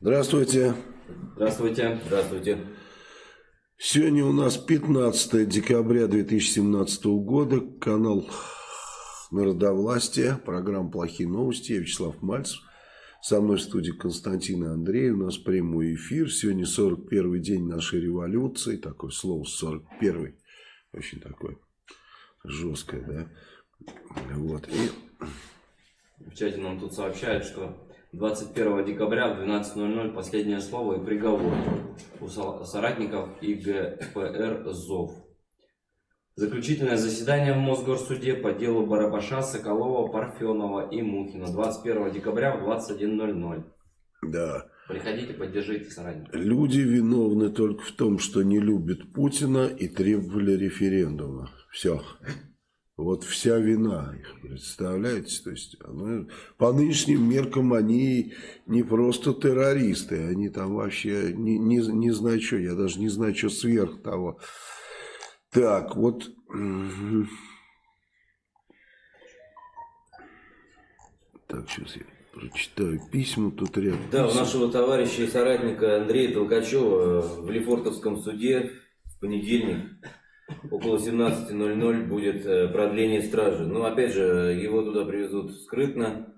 Здравствуйте. Здравствуйте. Здравствуйте. Сегодня у нас 15 декабря 2017 года. Канал Народовластия. Программа «Плохие новости». Я Вячеслав Мальцев. Со мной в студии Константин и Андрей. У нас прямой эфир. Сегодня 41 день нашей революции. Такое слово 41 Очень такое жесткое, да? Вот. И... В чате нам тут сообщают, что 21 декабря в 12.00 последнее слово и приговор у соратников ИГПР ЗОВ. Заключительное заседание в Мосгорсуде по делу Барабаша, Соколова, Парфенова и Мухина 21 декабря в 21.00. Да. Приходите, поддержите соратников. Люди виновны только в том, что не любят Путина и требовали референдума. Все. Вот вся вина их, представляете? То есть, ну, по нынешним меркам они не просто террористы, они там вообще не, не, не знаю что, я даже не знаю, что сверх того. Так, вот... Так, сейчас я прочитаю письма тут рядом. Да, у нашего товарища и соратника Андрея Толкачева в Лефортовском суде в понедельник около 17.00 будет э, продление стражи. Но опять же, его туда привезут скрытно.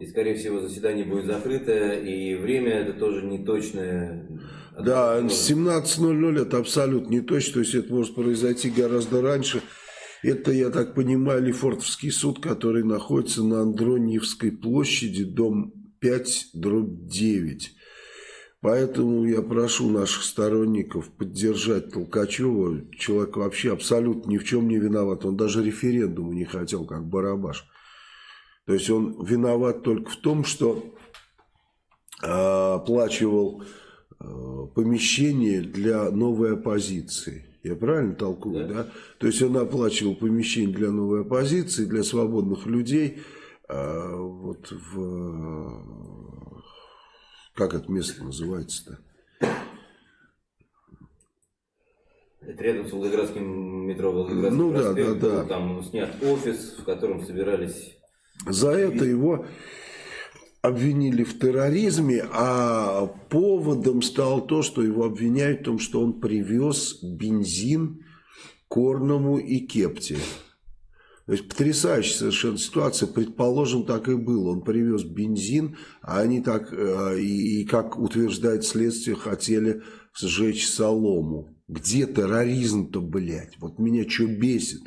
И, скорее всего, заседание будет закрыто, и время это тоже не точное. Да, 17.00 это абсолютно не точно, то есть это может произойти гораздо раньше. Это, я так понимаю, Лефортовский суд, который находится на Андроньевской площади, дом 5, дробь 9. Поэтому я прошу наших сторонников поддержать Толкачева. Человек вообще абсолютно ни в чем не виноват. Он даже референдуму не хотел, как Барабаш. То есть он виноват только в том, что э, оплачивал э, помещение для новой оппозиции. Я правильно толкую, да. да? То есть он оплачивал помещение для новой оппозиции, для свободных людей. Э, вот в как это место называется-то? Это рядом с Волгоградским метро Волгоградский ну, проспект. Да, да, да. Там снят офис, в котором собирались... За это его обвинили в терроризме, а поводом стало то, что его обвиняют в том, что он привез бензин Корному и Кепте. То есть потрясающая совершенно ситуация. Предположим, так и было. Он привез бензин, а они так, э, и, и как утверждает следствие, хотели сжечь солому. Где терроризм-то, блядь? Вот меня что бесит?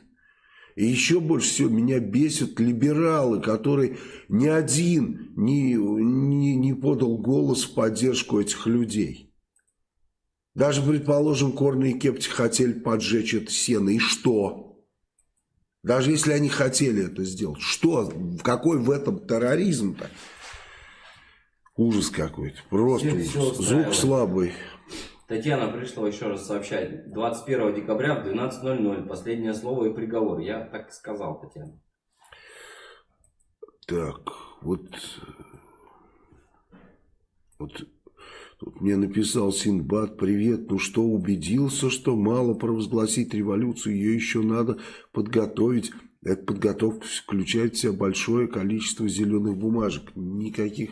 И еще больше всего меня бесят либералы, которые ни один не, не, не подал голос в поддержку этих людей. Даже, предположим, Корни и Кепти хотели поджечь это сено. И что? Даже если они хотели это сделать. Что? Какой в этом терроризм-то? Ужас какой-то. Просто все, ужас. Все Звук слабый. Татьяна пришла еще раз сообщать. 21 декабря в 12.00. Последнее слово и приговор. Я так и сказал, Татьяна. Так, вот... Вот Тут мне написал Синбад, привет, ну что, убедился, что мало провозгласить революцию, ее еще надо подготовить. Эта подготовка включает в себя большое количество зеленых бумажек. Никаких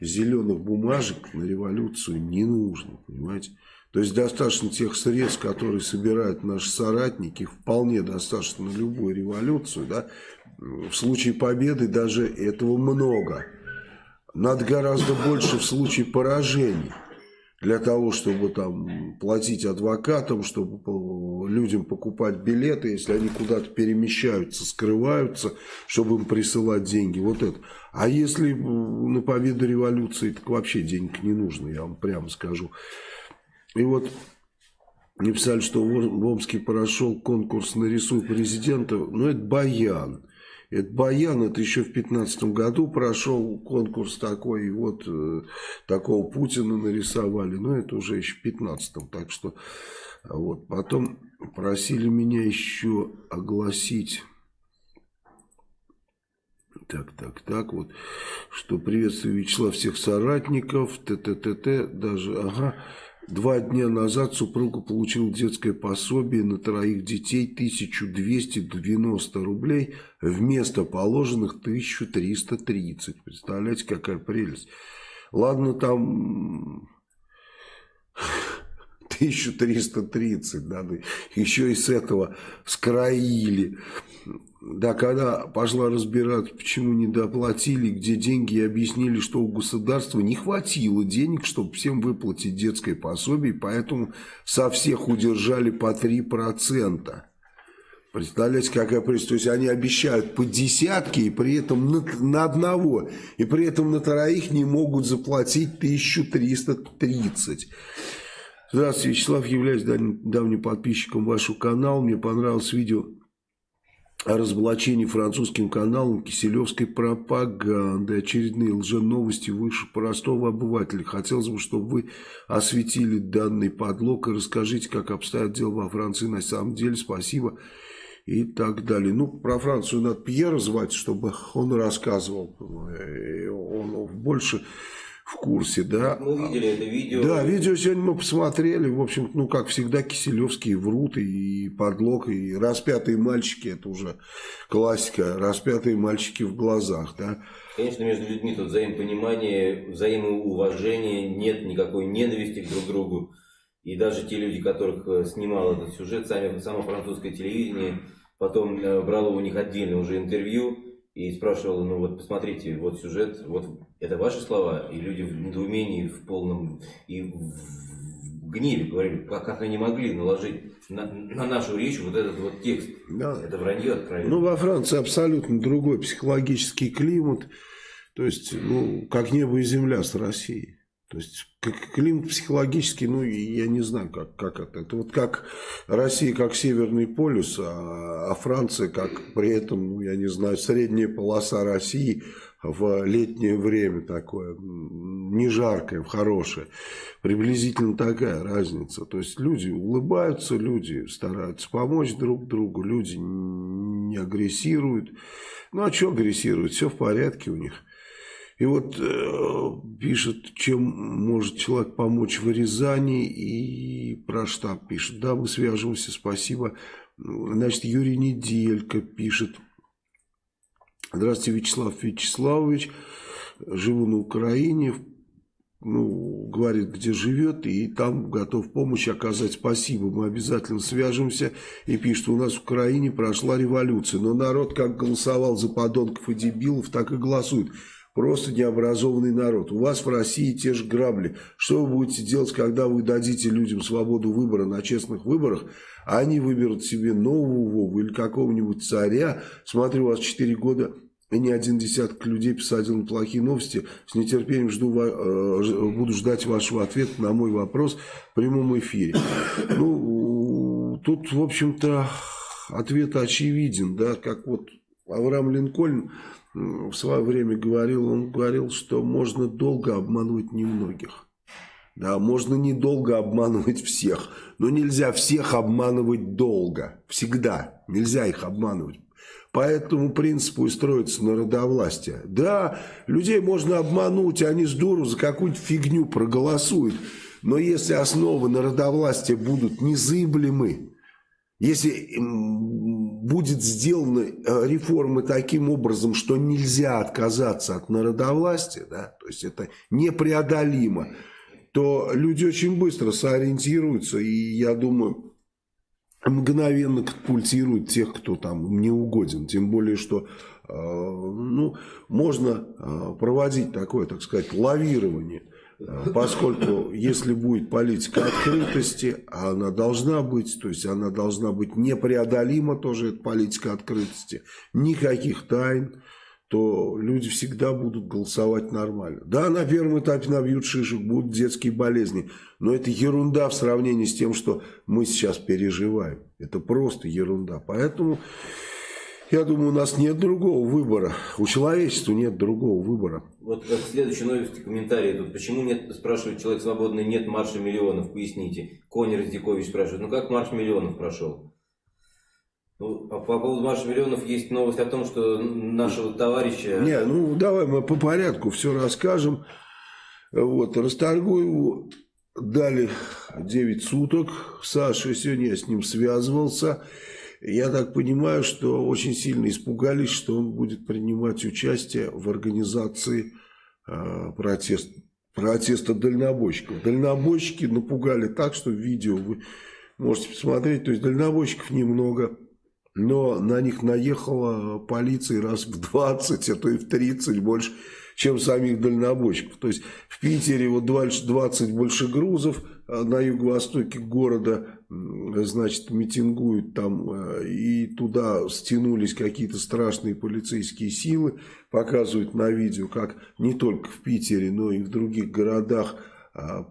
зеленых бумажек на революцию не нужно, понимаете? То есть достаточно тех средств, которые собирают наши соратники, вполне достаточно любую революцию, да? В случае победы даже этого много. Надо гораздо больше в случае поражений. Для того, чтобы там платить адвокатам, чтобы людям покупать билеты, если они куда-то перемещаются, скрываются, чтобы им присылать деньги. Вот это. А если на победу революции, так вообще денег не нужно, я вам прямо скажу. И вот написали, что в Омске прошел конкурс «Нарисуй президента». Ну, это баян. Это Баян, это еще в 2015 году прошел конкурс такой, и вот э, такого Путина нарисовали, но это уже еще в 2015, так что вот. Потом просили меня еще огласить... Так, так, так, вот, что приветствую Вячеслав всех соратников, т-т-т-т, даже, ага, Два дня назад супруга получила детское пособие на троих детей 1290 рублей вместо положенных 1330. Представляете, какая прелесть. Ладно, там 1330, да, еще и с этого скроили. Да, когда пошла разбираться, почему не доплатили, где деньги, и объяснили, что у государства не хватило денег, чтобы всем выплатить детское пособие, поэтому со всех удержали по 3%. Представляете, какая пресса? То есть они обещают по десятке, и при этом на, на одного, и при этом на троих не могут заплатить 1330. Здравствуйте, Вячеслав, являюсь давним подписчиком вашего канала. Мне понравилось видео о разоблачении французским каналом киселевской пропаганды, очередные лженовости выше простого обывателя. Хотелось бы, чтобы вы осветили данный подлог и расскажите, как обстоят дела во Франции на самом деле. Спасибо и так далее. Ну, про Францию надо Пьера звать, чтобы он рассказывал. Э, он больше в курсе, да. Мы видели это видео. Да, видео сегодня мы посмотрели. В общем, ну, как всегда, Киселевские врут, и подлог, и распятые мальчики, это уже классика, распятые мальчики в глазах, да. Конечно, между людьми тут взаимопонимание, взаимоуважение, нет никакой ненависти друг к другу. И даже те люди, которых э, снимал этот сюжет, сами, само французское телевидение, потом э, брало у них отдельно уже интервью, и спрашивал, ну вот посмотрите, вот сюжет, вот это ваши слова, и люди в недоумении, в полном, и в гневе говорили, как, как они могли наложить на, на нашу речь вот этот вот текст. Да. Это вранье откровенно. Ну, во Франции абсолютно другой психологический климат, то есть, ну, как небо и земля с Россией. То есть климат психологический, ну, я не знаю, как, как это. Это вот как Россия как Северный полюс, а, а Франция как при этом, ну, я не знаю, средняя полоса России в летнее время такое, не жаркое, хорошее. Приблизительно такая разница. То есть люди улыбаются, люди стараются помочь друг другу, люди не агрессируют. Ну, а что агрессируют? Все в порядке у них. И вот э, пишет, чем может человек помочь в Рязани, и про штаб пишет. Да, мы свяжемся, спасибо. Значит, Юрий Неделька пишет. Здравствуйте, Вячеслав Вячеславович. Живу на Украине, ну, говорит, где живет, и там готов помощь оказать. Спасибо, мы обязательно свяжемся. И пишет, у нас в Украине прошла революция, но народ как голосовал за подонков и дебилов, так и голосует. Просто необразованный народ. У вас в России те же грабли. Что вы будете делать, когда вы дадите людям свободу выбора на честных выборах, а они выберут себе нового или какого-нибудь царя? Смотрю, у вас 4 года и ни один десяток людей посадил на плохие новости. С нетерпением жду, э, буду ждать вашего ответа на мой вопрос в прямом эфире. Ну, тут, в общем-то, ответ очевиден, да, как вот Авраам Линкольн в свое время говорил, он говорил, что можно долго обманывать немногих. Да, можно недолго обманывать всех, но нельзя всех обманывать долго. Всегда. Нельзя их обманывать. По этому принципу и строится народовластие. Да, людей можно обмануть, они с дуру за какую-то фигню проголосуют. Но если основы народовластия будут незыблемы, если будет сделаны э, реформы таким образом, что нельзя отказаться от народовластия, да, то есть это непреодолимо, то люди очень быстро сориентируются, и я думаю, мгновенно катапультируют тех, кто там не угоден. Тем более, что э, ну, можно э, проводить такое, так сказать, лавирование – поскольку если будет политика открытости, а она должна быть, то есть она должна быть непреодолима тоже, эта политика открытости, никаких тайн, то люди всегда будут голосовать нормально. Да, на первом этапе набьют шишек, будут детские болезни, но это ерунда в сравнении с тем, что мы сейчас переживаем. Это просто ерунда. Поэтому... Я думаю, у нас нет другого выбора. У человечества нет другого выбора. Вот как следующая новость, комментарий тут. Почему нет, спрашивает человек свободный, нет марша миллионов, поясните. Конь Раздикович спрашивает, ну как марш миллионов прошел? Ну, по, по поводу марша миллионов есть новость о том, что нашего товарища... Не, ну давай мы по порядку все расскажем. Вот, Расторгуеву дали 9 суток. Саша, сегодня я с ним связывался. Я так понимаю, что очень сильно испугались, что он будет принимать участие в организации э, протест, протеста дальнобойщиков. Дальнобойщики напугали так, что видео вы можете посмотреть. То есть дальнобойщиков немного, но на них наехала полиция раз в 20, а то и в 30 больше, чем самих дальнобойщиков. То есть в Питере вот 20 больше грузов, а на юго-востоке города, значит, митингуют там, э, и туда стянулись какие-то страшные полицейские силы, показывают на видео, как не только в Питере, но и в других городах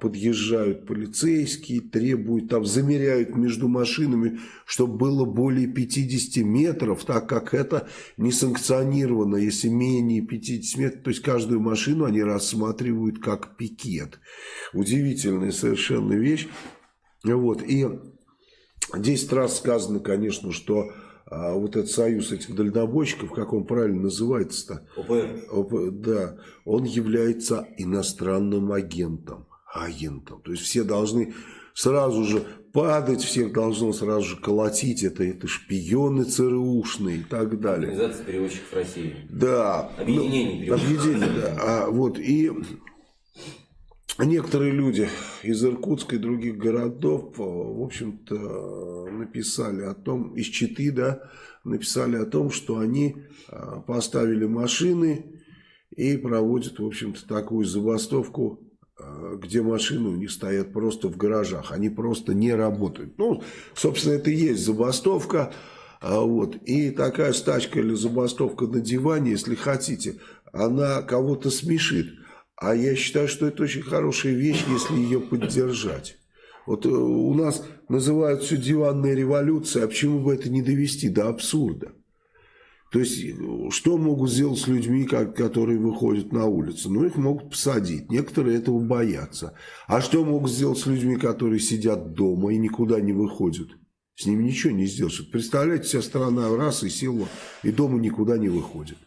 подъезжают полицейские, требуют, там замеряют между машинами, чтобы было более 50 метров, так как это не санкционировано, если менее 50 метров, то есть каждую машину они рассматривают как пикет. Удивительная совершенно вещь. Вот, и 10 раз сказано, конечно, что а вот этот союз этих дальнобойщиков, как он правильно называется-то? ОПР. ОП, да, он является иностранным агентом агентом. То есть все должны сразу же падать, всех должно сразу же колотить. Это, это шпионы ЦРУшные и так далее. Организация переводчиков России. Да. Объединение ну, Объединение, да. А, вот, и некоторые люди из Иркутска и других городов, в общем-то, написали о том, из Читы, да, написали о том, что они а, поставили машины и проводят, в общем-то, такую забастовку где машины у них стоят просто в гаражах, они просто не работают. Ну, собственно, это и есть забастовка. А вот. И такая стачка или забастовка на диване, если хотите, она кого-то смешит. А я считаю, что это очень хорошая вещь, если ее поддержать. Вот э, у нас называют все диванная революция, а почему бы это не довести до абсурда? То есть, что могут сделать с людьми, которые выходят на улицу? Ну, их могут посадить. Некоторые этого боятся. А что могут сделать с людьми, которые сидят дома и никуда не выходят? С ними ничего не сделаешь. Представляете, вся страна раз и села, и дома никуда не выходит.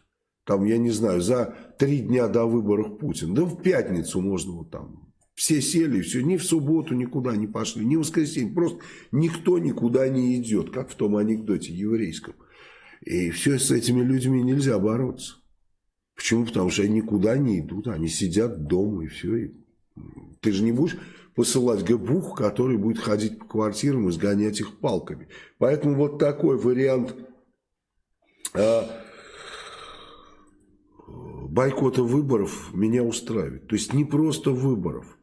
Там, я не знаю, за три дня до выборов Путина. Да в пятницу можно вот там. Все сели, все, ни в субботу никуда не пошли, ни в воскресенье. Просто никто никуда не идет, как в том анекдоте еврейском. И все с этими людьми нельзя бороться. Почему? Потому что они никуда не идут, они сидят дома и все. И ты же не будешь посылать ГБУХ, который будет ходить по квартирам и сгонять их палками. Поэтому вот такой вариант э, бойкота выборов меня устраивает. То есть не просто выборов,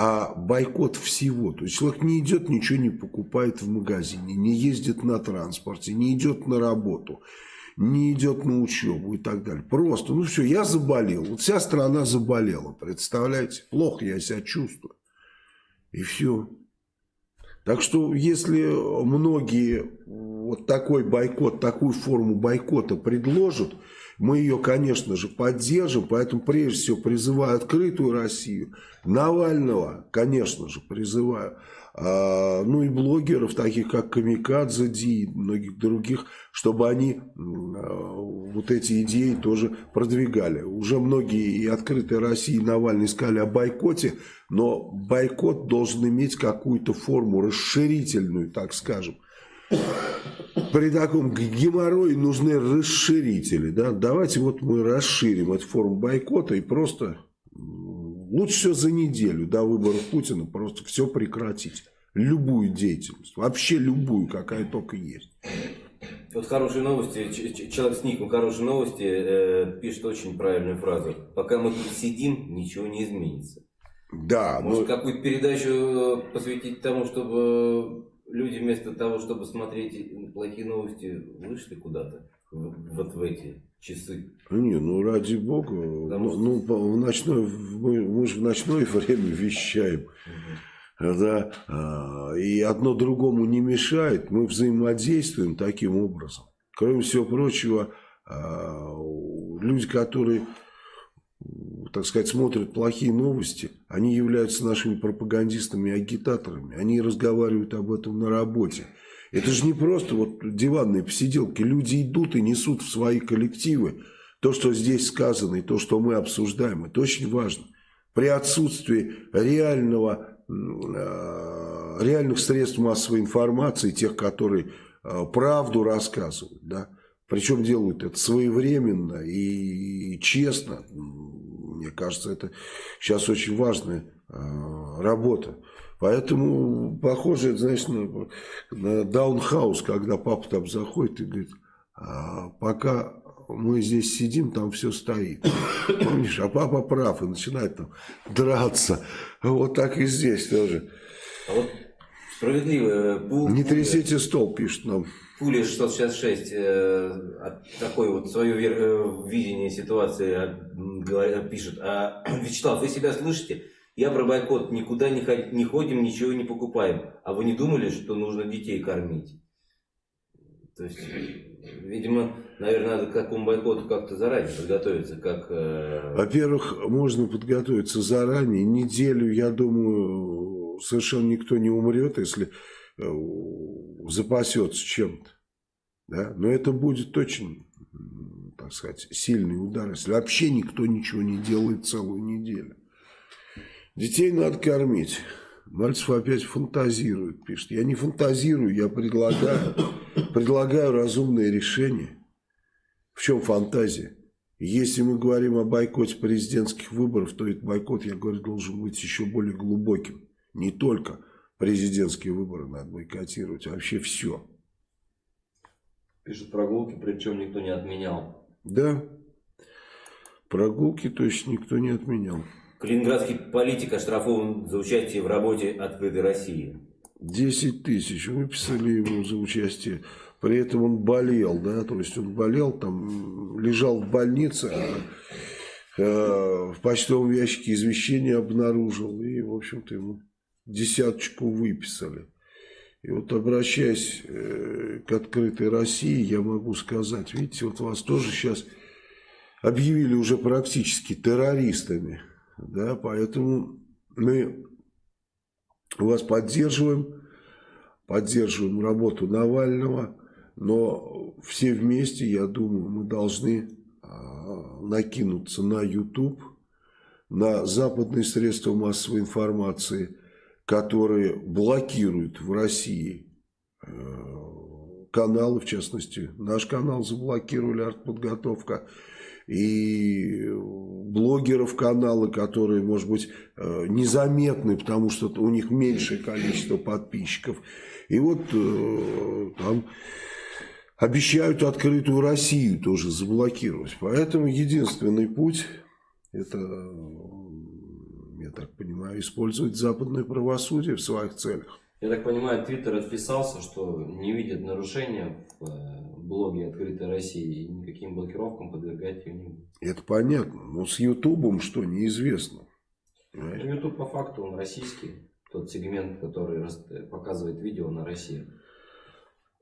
а бойкот всего. То есть человек не идет, ничего не покупает в магазине, не ездит на транспорте, не идет на работу, не идет на учебу и так далее. Просто, ну все, я заболел. Вот вся страна заболела, представляете? Плохо я себя чувствую. И все. Так что, если многие вот такой бойкот, такую форму бойкота предложат, мы ее, конечно же, поддержим, поэтому прежде всего призываю открытую Россию, Навального, конечно же, призываю, а, ну и блогеров, таких как Камикадзе Ди и многих других, чтобы они а, вот эти идеи тоже продвигали. Уже многие и открытые России и Навальный сказали о бойкоте, но бойкот должен иметь какую-то форму расширительную, так скажем при таком геморрое нужны расширители. Да? Давайте вот мы расширим эту форму бойкота и просто лучше все за неделю до выборов Путина просто все прекратить. Любую деятельность, вообще любую, какая только есть. Вот хорошие новости, человек с ником хорошие новости э, пишет очень правильную фразу. Пока мы тут сидим, ничего не изменится. Да. Может, но... какую-то передачу э, посвятить тому, чтобы люди вместо того, чтобы смотреть плохие новости, вышли куда-то вот в эти часы. Не, ну ради бога, Потому ну, ну в ночное, мы, мы же в ночное время вещаем. Угу. Да, а, и одно другому не мешает, мы взаимодействуем таким образом. Кроме всего прочего, а, люди, которые так сказать, смотрят плохие новости, они являются нашими пропагандистами и агитаторами. Они разговаривают об этом на работе. Это же не просто вот диванные посиделки. Люди идут и несут в свои коллективы то, что здесь сказано, и то, что мы обсуждаем. Это очень важно. При отсутствии реального, э, реальных средств массовой информации, тех, которые э, правду рассказывают, да, причем делают это своевременно и честно, Мне кажется, это сейчас очень важная э, работа. Поэтому похоже, знаешь, на, на даунхаус, когда папа там заходит и говорит, а, пока мы здесь сидим, там все стоит. Помнишь, а папа прав и начинает там драться. Вот так и здесь тоже. А вот справедливый пул... Не трясите стол, пишет нам. Пули 666 э, такое вот свое э, видение ситуации э, пишет. А, Вячеслав, вы себя слышите? Я про бойкот. Никуда не, ходим, не ходим, ничего не покупаем. А вы не думали, что нужно детей кормить? То есть, видимо, наверное, надо к такому бойкоту как-то заранее подготовиться. Как, э... Во-первых, можно подготовиться заранее. Неделю, я думаю, совершенно никто не умрет, если запасется чем-то. Да? Но это будет очень, так сказать, сильный удар, если вообще никто ничего не делает целую неделю. Детей надо кормить. Мальцев опять фантазирует, пишет. Я не фантазирую, я предлагаю, предлагаю разумное решение. В чем фантазия? Если мы говорим о бойкоте президентских выборов, то этот бойкот, я говорю, должен быть еще более глубоким. Не только президентские выборы надо бойкотировать, вообще все. Пишет прогулки, причем никто не отменял. Да, прогулки точно никто не отменял. Калининградский политик оштрафован за участие в работе «Открытой России». 10 тысяч выписали ему за участие. При этом он болел, да, то есть он болел, там лежал в больнице, а э, в почтовом ящике извещение обнаружил, и, в общем-то, ему десяточку выписали. И вот обращаясь э, к открытой России, я могу сказать, видите, вот вас тоже сейчас объявили уже практически террористами, да, поэтому мы вас поддерживаем, поддерживаем работу Навального, но все вместе, я думаю, мы должны а, накинуться на YouTube, на западные средства массовой информации – которые блокируют в России э, каналы, в частности, наш канал заблокировали артподготовка, и блогеров каналы, которые, может быть, э, незаметны, потому что у них меньшее количество подписчиков. И вот э, там обещают открытую Россию тоже заблокировать. Поэтому единственный путь это так понимаю, использовать западное правосудие в своих целях. Я так понимаю, Твиттер отписался, что не видит нарушения в э, блоге «Открытой России» и никаким блокировкам подвергать ее не будет. Это понятно. Но с Ютубом что, неизвестно. Ютуб по факту он российский. Тот сегмент, который показывает видео на России.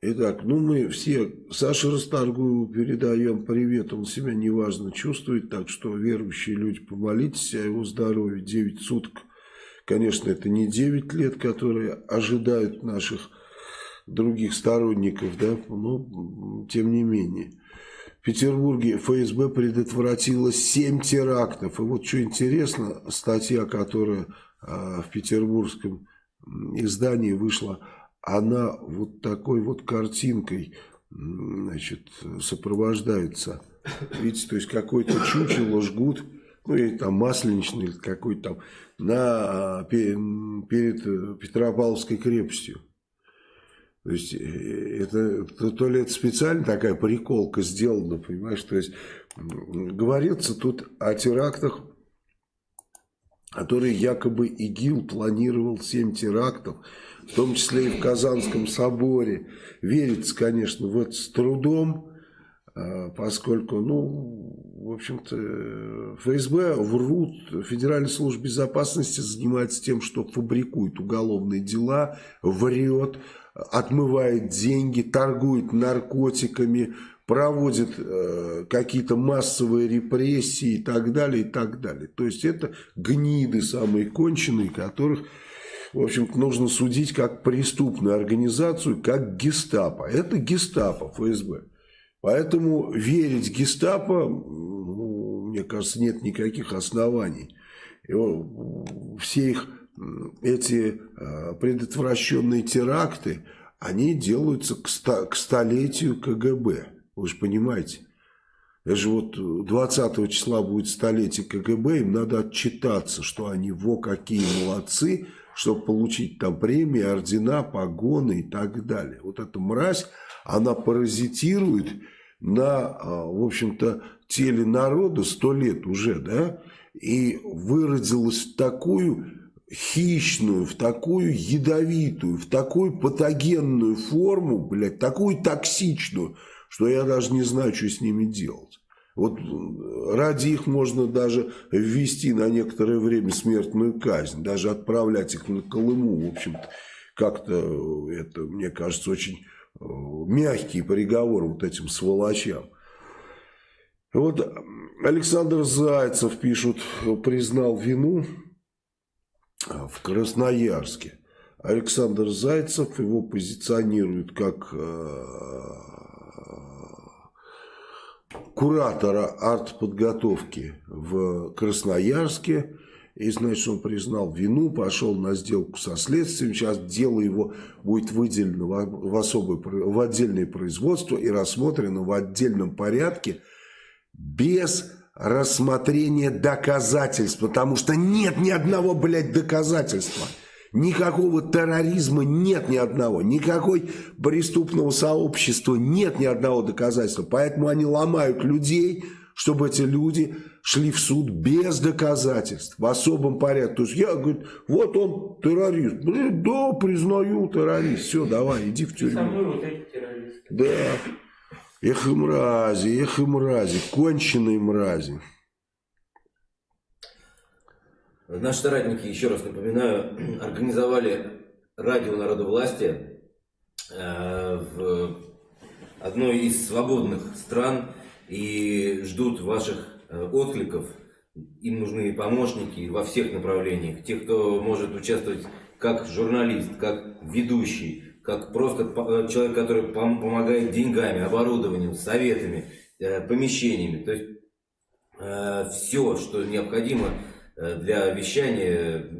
Итак, ну мы все Саше Расторгуеву передаем привет, он себя неважно чувствует, так что верующие люди, помолитесь о его здоровье, 9 суток. Конечно, это не 9 лет, которые ожидают наших других сторонников, да, но тем не менее. В Петербурге ФСБ предотвратила 7 терактов. И вот что интересно, статья, которая а, в петербургском издании вышла она вот такой вот картинкой значит, сопровождается. Видите, то есть какой-то чучело жгут, ну или там масленичный какой-то там, на, перед Петропавловской крепостью. То есть э, это то, то ли это специально такая приколка сделана, понимаешь, то есть говорится тут о терактах, которые якобы ИГИЛ планировал 7 терактов, в том числе и в Казанском соборе. Верится, конечно, в это с трудом, а, поскольку, ну, в общем-то, ФСБ врут, Федеральная служба безопасности занимается тем, что фабрикует уголовные дела, врет, отмывает деньги, торгует наркотиками, проводит э, какие-то массовые репрессии и так далее, и так далее. То есть это гниды самые конченые, которых в общем-то, нужно судить как преступную организацию, как гестапо. Это гестапо ФСБ. Поэтому верить гестапо, ну, мне кажется, нет никаких оснований. И все их эти а, предотвращенные теракты, они делаются к, ста, к столетию КГБ. Вы же понимаете. Это же вот 20 числа будет столетие КГБ, им надо отчитаться, что они во какие молодцы, чтобы получить там премии, ордена, погоны и так далее. Вот эта мразь, она паразитирует на, а, в общем-то, теле народа сто лет уже, да, и выродилась в такую хищную, в такую ядовитую, в такую патогенную форму, блядь, такую токсичную, что я даже не знаю, что с ними делать. Вот ради их можно даже ввести на некоторое время смертную казнь, даже отправлять их на Колыму, в общем-то, как-то это, мне кажется, очень э, мягкий приговор вот этим сволочам. Вот Александр Зайцев, пишут, признал вину в Красноярске. Александр Зайцев его позиционирует как э, куратора артподготовки в Красноярске. И, значит, он признал вину, пошел на сделку со следствием. Сейчас дело его будет выделено в, особое, в отдельное производство и рассмотрено в отдельном порядке без рассмотрения доказательств. Потому что нет ни одного, блядь, доказательства. Никакого терроризма нет ни одного, никакой преступного сообщества нет ни одного доказательства. Поэтому они ломают людей, чтобы эти люди шли в суд без доказательств, в особом порядке. То есть я говорю, вот он террорист. Блин, да, признаю террорист. Все, давай, иди в тюрьму. Со мной вот эти террористы. Да. Эх и мрази, эх и мрази, конченые мрази. Наши соратники, еще раз напоминаю, организовали радио народовластия э, в одной из свободных стран и ждут ваших э, откликов. Им нужны помощники во всех направлениях. Те, кто может участвовать как журналист, как ведущий, как просто э, человек, который помогает деньгами, оборудованием, советами, помещениями. То есть все, что необходимо для вещания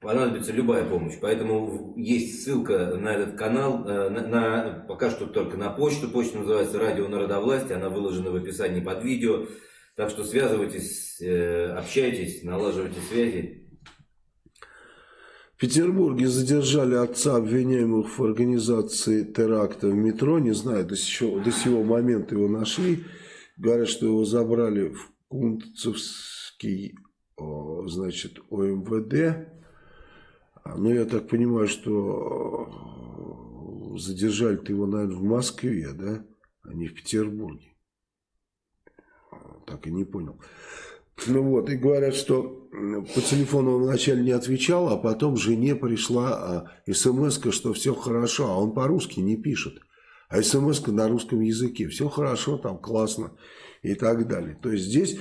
понадобится любая помощь. Поэтому есть ссылка на этот канал, э, на, на, пока что только на почту. Почта называется «Радио Народовластия», она выложена в описании под видео. Так что связывайтесь, э, общайтесь, налаживайте связи. В Петербурге задержали отца обвиняемых в организации теракта в метро. Не знаю, до сего, до сего момента его нашли. Говорят, что его забрали в Кунцевский значит, ОМВД. Ну, я так понимаю, что задержали-то его, наверное, в Москве, да, а не в Петербурге. Так и не понял. Ну вот, и говорят, что по телефону он вначале не отвечал, а потом жене пришла смс что все хорошо, а он по-русски не пишет. А смс на русском языке, все хорошо, там классно и так далее. То есть здесь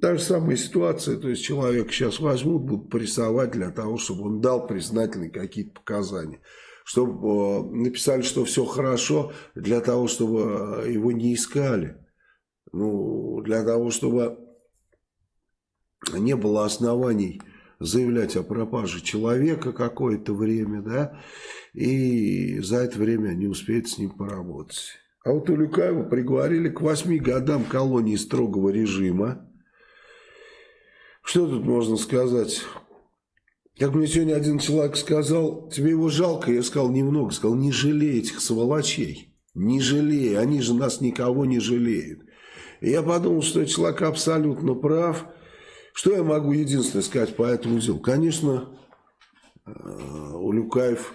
та же самая ситуация, то есть человек сейчас возьмут, будут прессовать для того, чтобы он дал признательные какие-то показания. Чтобы э, написали, что все хорошо, для того, чтобы э, его не искали. Ну, для того, чтобы не было оснований заявлять о пропаже человека какое-то время, да, и за это время они успеют с ним поработать. А вот Улюкаева приговорили к восьми годам колонии строгого режима. Что тут можно сказать? Как мне сегодня один человек сказал, тебе его жалко? Я сказал, немного. Сказал, не жалей этих сволочей. Не жалей, они же нас никого не жалеют. И я подумал, что человек абсолютно прав. Что я могу единственное сказать по этому делу? Конечно, э, Улюкаев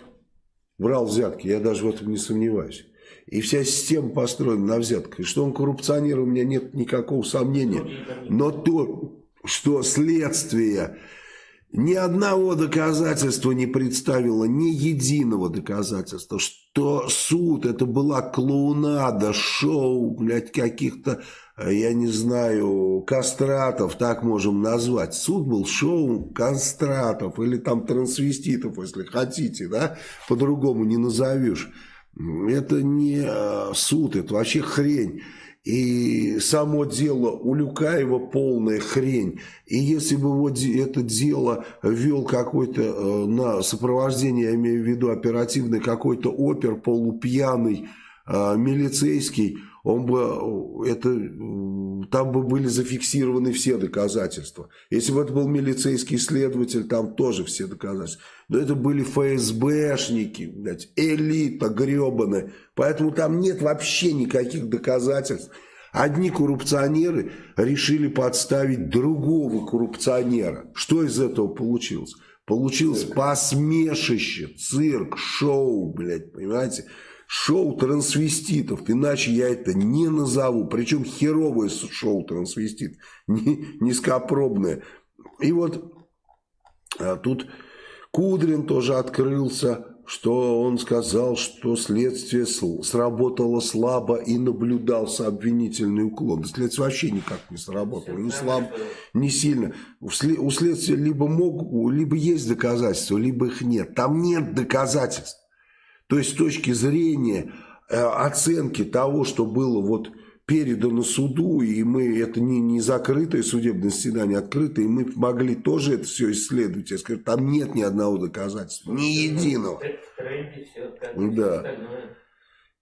брал взятки, я даже в этом не сомневаюсь. И вся система построена на взятках. И что он коррупционер, у меня нет никакого сомнения. Но то, что следствие ни одного доказательства не представило, ни единого доказательства, что суд это была клоунада, шоу, блядь, каких-то, я не знаю, кастратов, так можем назвать. Суд был шоу кастратов или там трансвеститов, если хотите, да, по-другому не назовешь. Это не э, суд, это вообще хрень. И само дело у Люкаева полная хрень. И если бы вот это дело вел какой-то э, на сопровождение, я имею в виду оперативный какой-то опер полупьяный, э, милицейский, он бы, это, там бы были зафиксированы все доказательства. Если бы это был милицейский следователь, там тоже все доказательства. Но это были ФСБшники, блядь, элита гребаная. Поэтому там нет вообще никаких доказательств. Одни коррупционеры решили подставить другого коррупционера. Что из этого получилось? Получилось цирк. посмешище, цирк, шоу, блядь, понимаете? Шоу трансвеститов, иначе я это не назову. Причем херовое шоу трансвестит, низкопробное. И вот а тут Кудрин тоже открылся что он сказал, что следствие сработало слабо и наблюдался обвинительный уклон. Да следствие вообще никак не сработало, не слабо, не сильно. У следствия либо, мог, либо есть доказательства, либо их нет. Там нет доказательств. То есть с точки зрения э, оценки того, что было вот передано суду, и мы, это не, не закрытое судебное заседание, открытое, и мы могли тоже это все исследовать. Я скажу, там нет ни одного доказательства, ни единого. Да.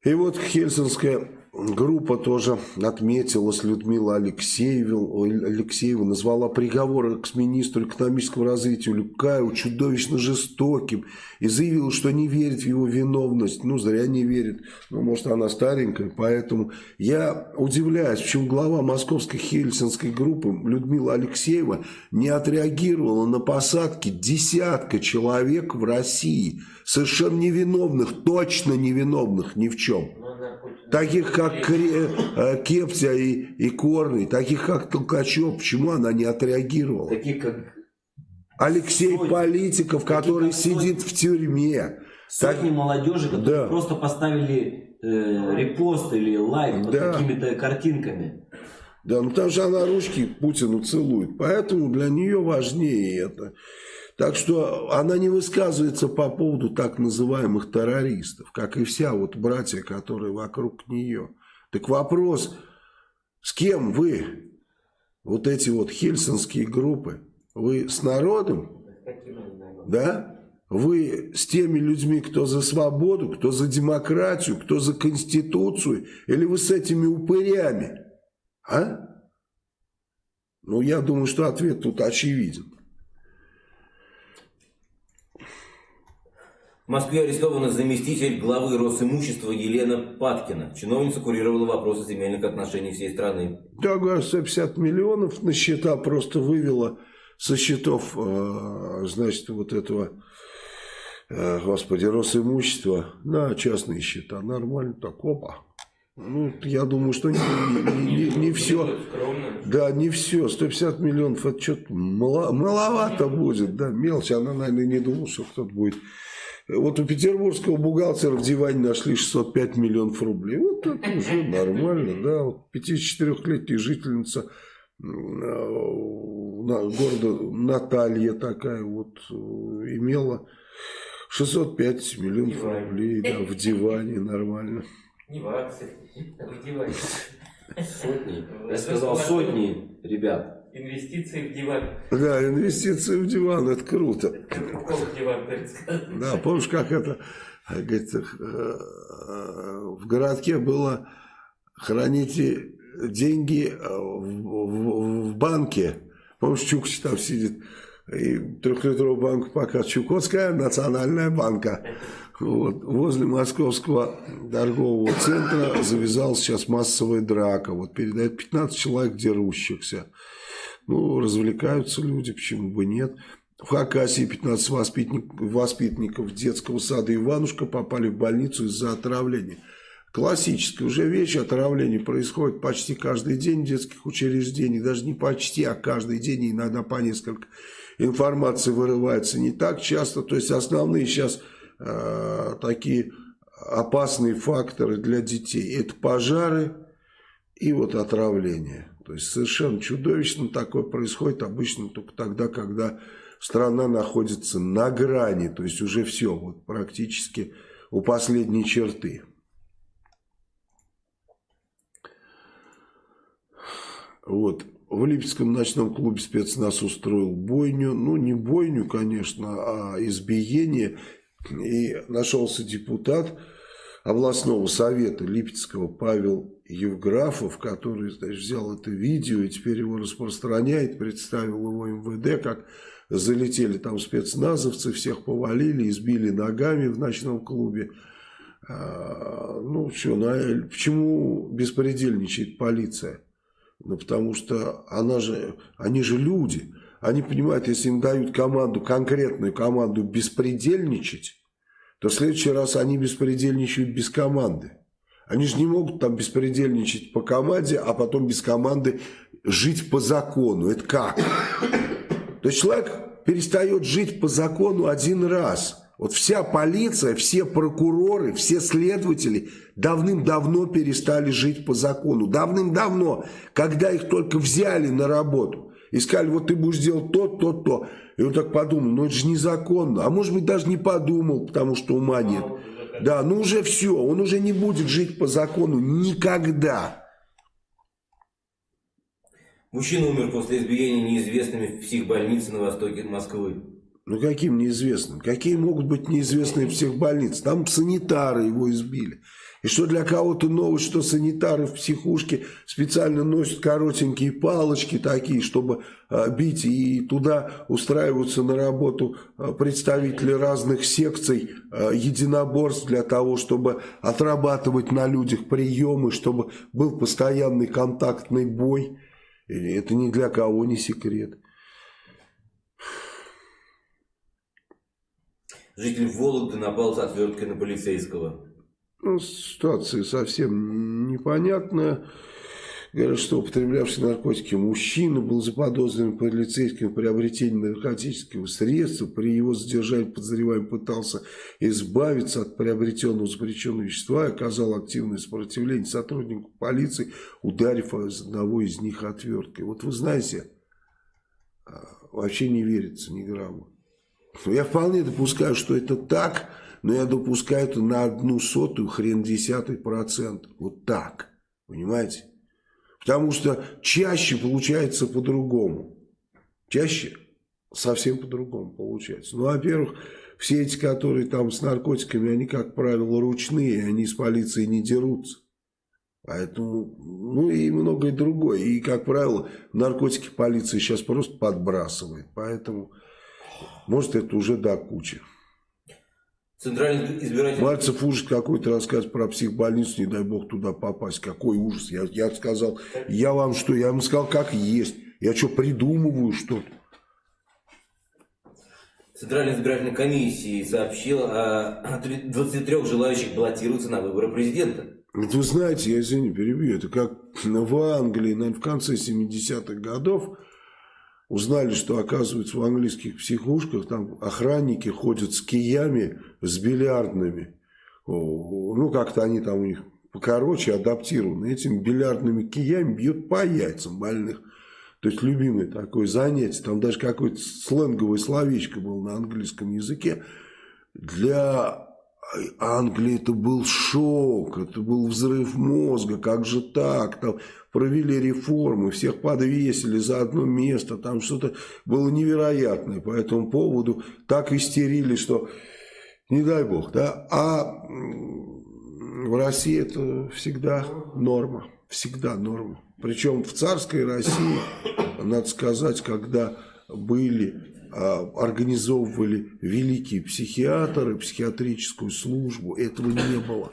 И вот Хельсинская группа тоже отметилась, Людмила Алексеева, Алексеева назвала приговор экс-министру экономического развития Люкаеву чудовищно жестоким и заявила, что не верит в его виновность. Ну, зря не верит. Ну, может, она старенькая, поэтому я удивляюсь, почему глава московской Хельсинской группы Людмила Алексеева не отреагировала на посадки десятка человек в России, совершенно невиновных, точно невиновных ни в чем таких как Кре, э, Кептя и, и Корный, таких как Толкачев, почему она не отреагировала? Таких как Алексей сотни, Политиков, который сидит в тюрьме. Сотни так... молодежи, которые да. просто поставили э, репост или лайк под да. какими-то картинками. Да, ну там же она ручки Путину целует, поэтому для нее важнее это. Так что она не высказывается по поводу так называемых террористов, как и вся вот братья, которые вокруг нее. Так вопрос, с кем вы, вот эти вот хельсинские группы, вы с народом? Да? Вы с теми людьми, кто за свободу, кто за демократию, кто за конституцию, или вы с этими упырями? А? Ну, я думаю, что ответ тут очевиден. В Москве арестована заместитель главы Росимущества Елена Паткина. Чиновница курировала вопросы земельных отношений всей страны. Да, говорю, 150 миллионов на счета просто вывела со счетов, э, значит, вот этого, э, господи, Росимущества на частные счета. Нормально так, опа. Ну, я думаю, что не, не, не, не все. Да, не все. 150 миллионов, это что-то мало, маловато будет. Да, мелочь. Она, наверное, не думала, что кто-то будет вот у петербургского бухгалтера в диване нашли 605 миллионов рублей. Вот это уже нормально, да. Вот 54-летняя жительница э, города Наталья такая вот э, имела 605 миллионов рублей да, в диване нормально. Не в акциях, а в диване. Сотни. Я сказал сотни, ребят. Инвестиции в диван. Да, инвестиции в диван, это круто. диван, Да, помнишь, как это, говорит, э, в городке было храните деньги в, в, в банке. Помнишь, Чукчи там сидит, и трехлитровую банку пока Чукотская национальная банка. Вот. Возле московского торгового центра завязалась сейчас массовая драка. Вот передает 15 человек дерущихся. Ну, развлекаются люди, почему бы нет. В Хакасии 15 воспитанник, воспитанников детского сада Иванушка попали в больницу из-за отравления. Классическая уже вещь, отравление происходит почти каждый день в детских учреждениях. Даже не почти, а каждый день, иногда по несколько. Информации вырывается не так часто. То есть основные сейчас э, такие опасные факторы для детей. Это пожары и вот отравление. То есть совершенно чудовищно такое происходит обычно только тогда, когда страна находится на грани, то есть уже все, вот практически у последней черты. Вот. В Липецком ночном клубе спецназ устроил бойню. Ну, не бойню, конечно, а избиение. И нашелся депутат, областного совета Липецкого Павел Евграфов, который значит, взял это видео и теперь его распространяет, представил его МВД, как залетели там спецназовцы, всех повалили, избили ногами в ночном клубе. А, ну, что, ну, почему беспредельничает полиция? Ну, потому что она же, они же люди. Они понимают, если им дают команду, конкретную команду беспредельничать, то в следующий раз они беспредельничают без команды. Они же не могут там беспредельничать по команде, а потом без команды жить по закону. Это как? То есть человек перестает жить по закону один раз. Вот вся полиция, все прокуроры, все следователи давным-давно перестали жить по закону. Давным-давно, когда их только взяли на работу. И сказали, вот ты будешь делать то, то, то. И он так подумал, ну это же незаконно. А может быть даже не подумал, потому что ума нет. Да, ну уже все, он уже не будет жить по закону никогда. Мужчина умер после избиения неизвестными в психбольнице на востоке Москвы. Ну каким неизвестным? Какие могут быть неизвестные в психбольнице? Там санитары его избили. И что для кого-то новость, что санитары в психушке специально носят коротенькие палочки такие, чтобы а, бить, и туда устраиваются на работу а, представители разных секций а, единоборств для того, чтобы отрабатывать на людях приемы, чтобы был постоянный контактный бой. И это ни для кого не секрет. Житель Вологды напал с отверткой на полицейского. Ну, ситуация совсем непонятная. Говорят, что употреблявший наркотики мужчина был заподозрен полицейским в приобретении наркотического средства. При его задержании подозреваемый пытался избавиться от приобретенного запрещенного вещества и оказал активное сопротивление сотруднику полиции, ударив из одного из них отверткой. Вот вы знаете, а, вообще не верится ни грамма. Я вполне допускаю, что это так, но я допускаю это на одну сотую хрен десятый процент. Вот так. Понимаете? Потому что чаще получается по-другому. Чаще совсем по-другому получается. Ну, во-первых, все эти, которые там с наркотиками, они, как правило, ручные, они с полицией не дерутся. Поэтому, ну и многое другое. И, как правило, наркотики полиция сейчас просто подбрасывает. Поэтому, может, это уже до кучи. Центральный избирательный... Мальцев ужас какой-то рассказ про психбольницу, не дай бог туда попасть. Какой ужас. Я, я сказал, я вам что? Я вам сказал, как есть. Я что, придумываю что-то? Центральная избирательная комиссия сообщила о 23 желающих баллотироваться на выборы президента. Это вы знаете, я извини, перебью, это как в Англии, наверное, в конце 70-х годов Узнали, что, оказывается, в английских психушках там охранники ходят с киями, с бильярдными. Ну, как-то они там у них покороче адаптированы. Этими бильярдными киями бьют по яйцам больных. То есть, любимое такое занятие. Там даже какое-то сленговое словечко было на английском языке. Для Англии это был шок, это был взрыв мозга. Как же так? Там провели реформы, всех подвесили за одно место, там что-то было невероятное по этому поводу, так истерили, что не дай бог, да, а в России это всегда норма, всегда норма. Причем в царской России, надо сказать, когда были, организовывали великие психиатры, психиатрическую службу, этого не было.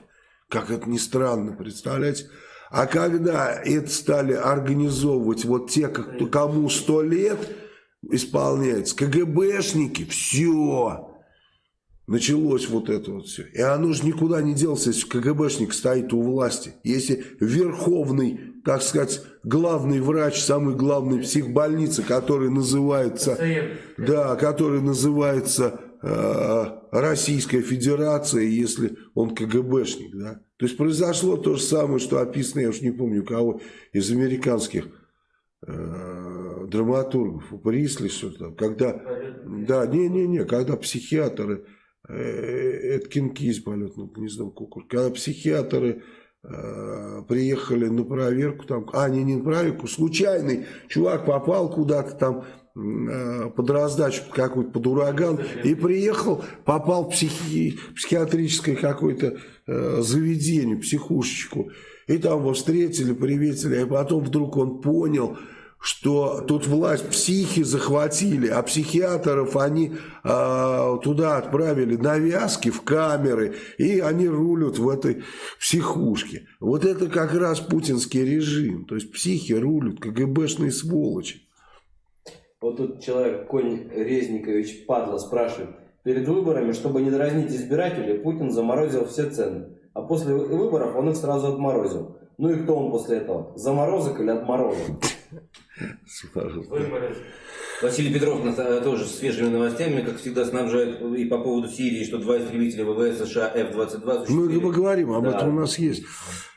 Как это ни странно, представляете? А когда это стали организовывать вот те, кому сто лет исполняется, КГБшники, все. Началось вот это вот все. И оно же никуда не делся, если КГБшник стоит у власти. Если верховный, так сказать, главный врач, самый главный психбольницы, который называется, да, который называется э, Российская Федерация, если он КГБшник, да. То есть произошло то же самое, что описано, я уж не помню кого, из американских э, драматургов, у Присли что-то, когда, да, не-не-не, когда психиатры, э, Эткин Киз, полет над гнездом кукушки, когда психиатры приехали на проверку, там, а, не, не на проверку, случайный чувак попал куда-то там э, под раздачу какой-то, под ураган, и приехал, попал в психи, психиатрическое какое-то э, заведение, психушечку, и там его встретили, приветили, а потом вдруг он понял, что тут власть психи захватили, а психиатров они э, туда отправили навязки в камеры, и они рулят в этой психушке. Вот это как раз путинский режим, то есть психи рулят, КГБшные сволочи. Вот тут человек, Конь Резникович Падла, спрашивает, перед выборами, чтобы не дразнить избирателей, Путин заморозил все цены, а после выборов он их сразу отморозил. Ну и кто он после этого? Заморозок или отморозок? Василий Петров тоже с свежими новостями, как всегда, снабжает и по поводу Сирии, что два истребителя ВВС США F-22... Мы поговорим, об да. этом у нас есть.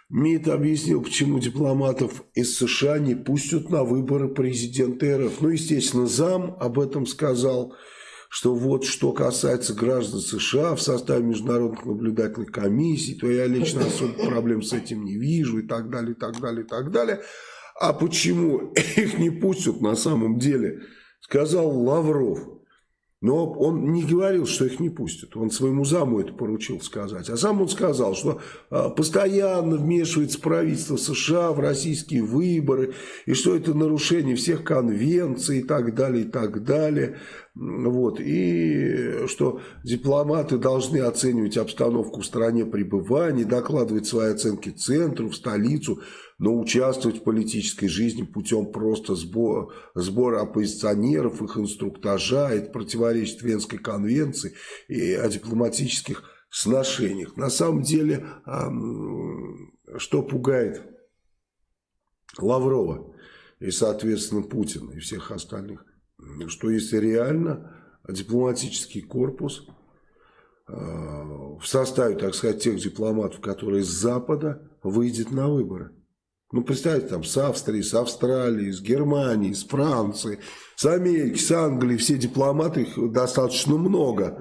МИД объяснил, почему дипломатов из США не пустят на выборы президента РФ. Ну, естественно, зам об этом сказал, что вот что касается граждан США в составе международных наблюдательных комиссий, то я лично особо проблем с этим не вижу и так далее, и так далее, и так далее. А почему их не пустят на самом деле, сказал Лавров. Но он не говорил, что их не пустят. Он своему заму это поручил сказать. А сам он сказал, что а, постоянно вмешивается правительство США в российские выборы, и что это нарушение всех конвенций и так далее, и так далее. Вот. И что дипломаты должны оценивать обстановку в стране пребывания, докладывать свои оценки центру, в столицу, но участвовать в политической жизни путем просто сбора, сбора оппозиционеров, их инструктажа, это противоречит Венской конвенции и о дипломатических сношениях. На самом деле, что пугает Лаврова и, соответственно, Путина и всех остальных, что если реально дипломатический корпус в составе, так сказать, тех дипломатов, которые с Запада, выйдет на выборы. Ну, представьте, там, с Австрии, с Австралии, с Германии, с Франции, с Америки, с Англии, все дипломаты, их достаточно много.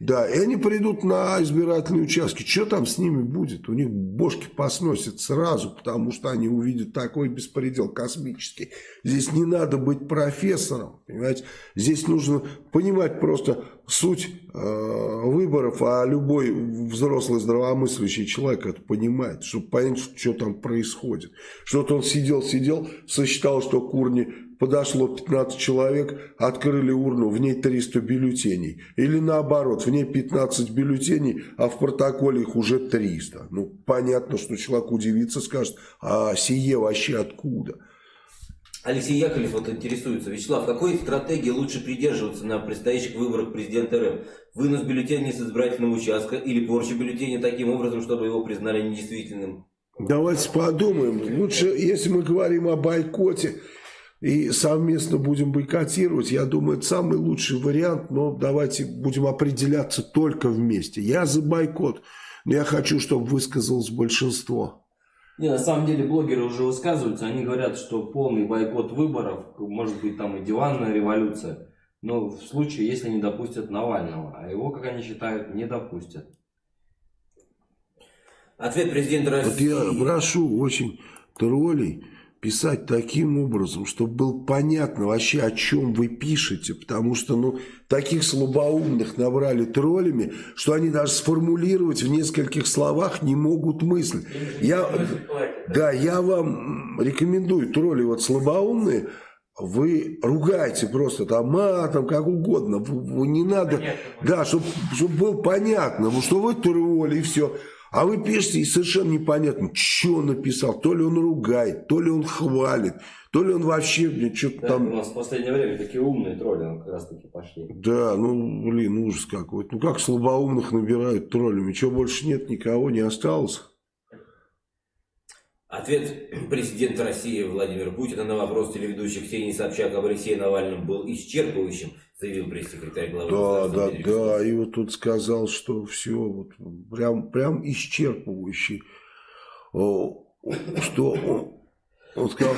Да, и они придут на избирательные участки. Что там с ними будет? У них бошки посносят сразу, потому что они увидят такой беспредел космический. Здесь не надо быть профессором, понимаете? Здесь нужно понимать просто суть э, выборов, а любой взрослый здравомыслящий человек это понимает, чтобы понять, что там происходит. Что-то он сидел-сидел, сосчитал, что курни подошло 15 человек, открыли урну, в ней 300 бюллетеней. Или наоборот, в ней 15 бюллетеней, а в протоколе их уже 300. Ну, понятно, что человек удивится, скажет, а сие вообще откуда? Алексей Яковлев вот интересуется. Вячеслав, какой стратегии лучше придерживаться на предстоящих выборах президента РФ? Вынос бюллетеней с избирательного участка или порча бюллетеней таким образом, чтобы его признали недействительным? Давайте подумаем. Лучше, если мы говорим о бойкоте, и совместно будем бойкотировать. Я думаю, это самый лучший вариант, но давайте будем определяться только вместе. Я за бойкот, но я хочу, чтобы высказалось большинство. Не, на самом деле блогеры уже высказываются, они говорят, что полный бойкот выборов, может быть там и диванная революция, но в случае, если не допустят Навального, а его, как они считают, не допустят. Ответ президента России. Вот я прошу очень троллей писать таким образом, чтобы было понятно вообще, о чем вы пишете, потому что, ну, таких слабоумных набрали троллями, что они даже сформулировать в нескольких словах не могут мысль. Я, да, я вам рекомендую, тролли вот слабоумные, вы ругаете просто там матом, как угодно, не надо, понятно, да, чтобы чтоб было понятно, что вы тролли и все. А вы пишете, и совершенно непонятно, что он написал. То ли он ругает, то ли он хвалит, то ли он вообще что-то да, там... У нас в последнее время такие умные тролли как раз таки пошли. Да, ну, блин, ужас какой-то. Ну, как слабоумных набирают троллями? Чего больше нет, никого не осталось? Ответ президента России Владимира Путина на вопрос телеведущей Ксении Собчак об Алексее Навальном был исчерпывающим, заявил пресс-секретарь главы Да, да, да, и вот тут сказал, что все, вот, прям, прям исчерпывающий, что он сказал,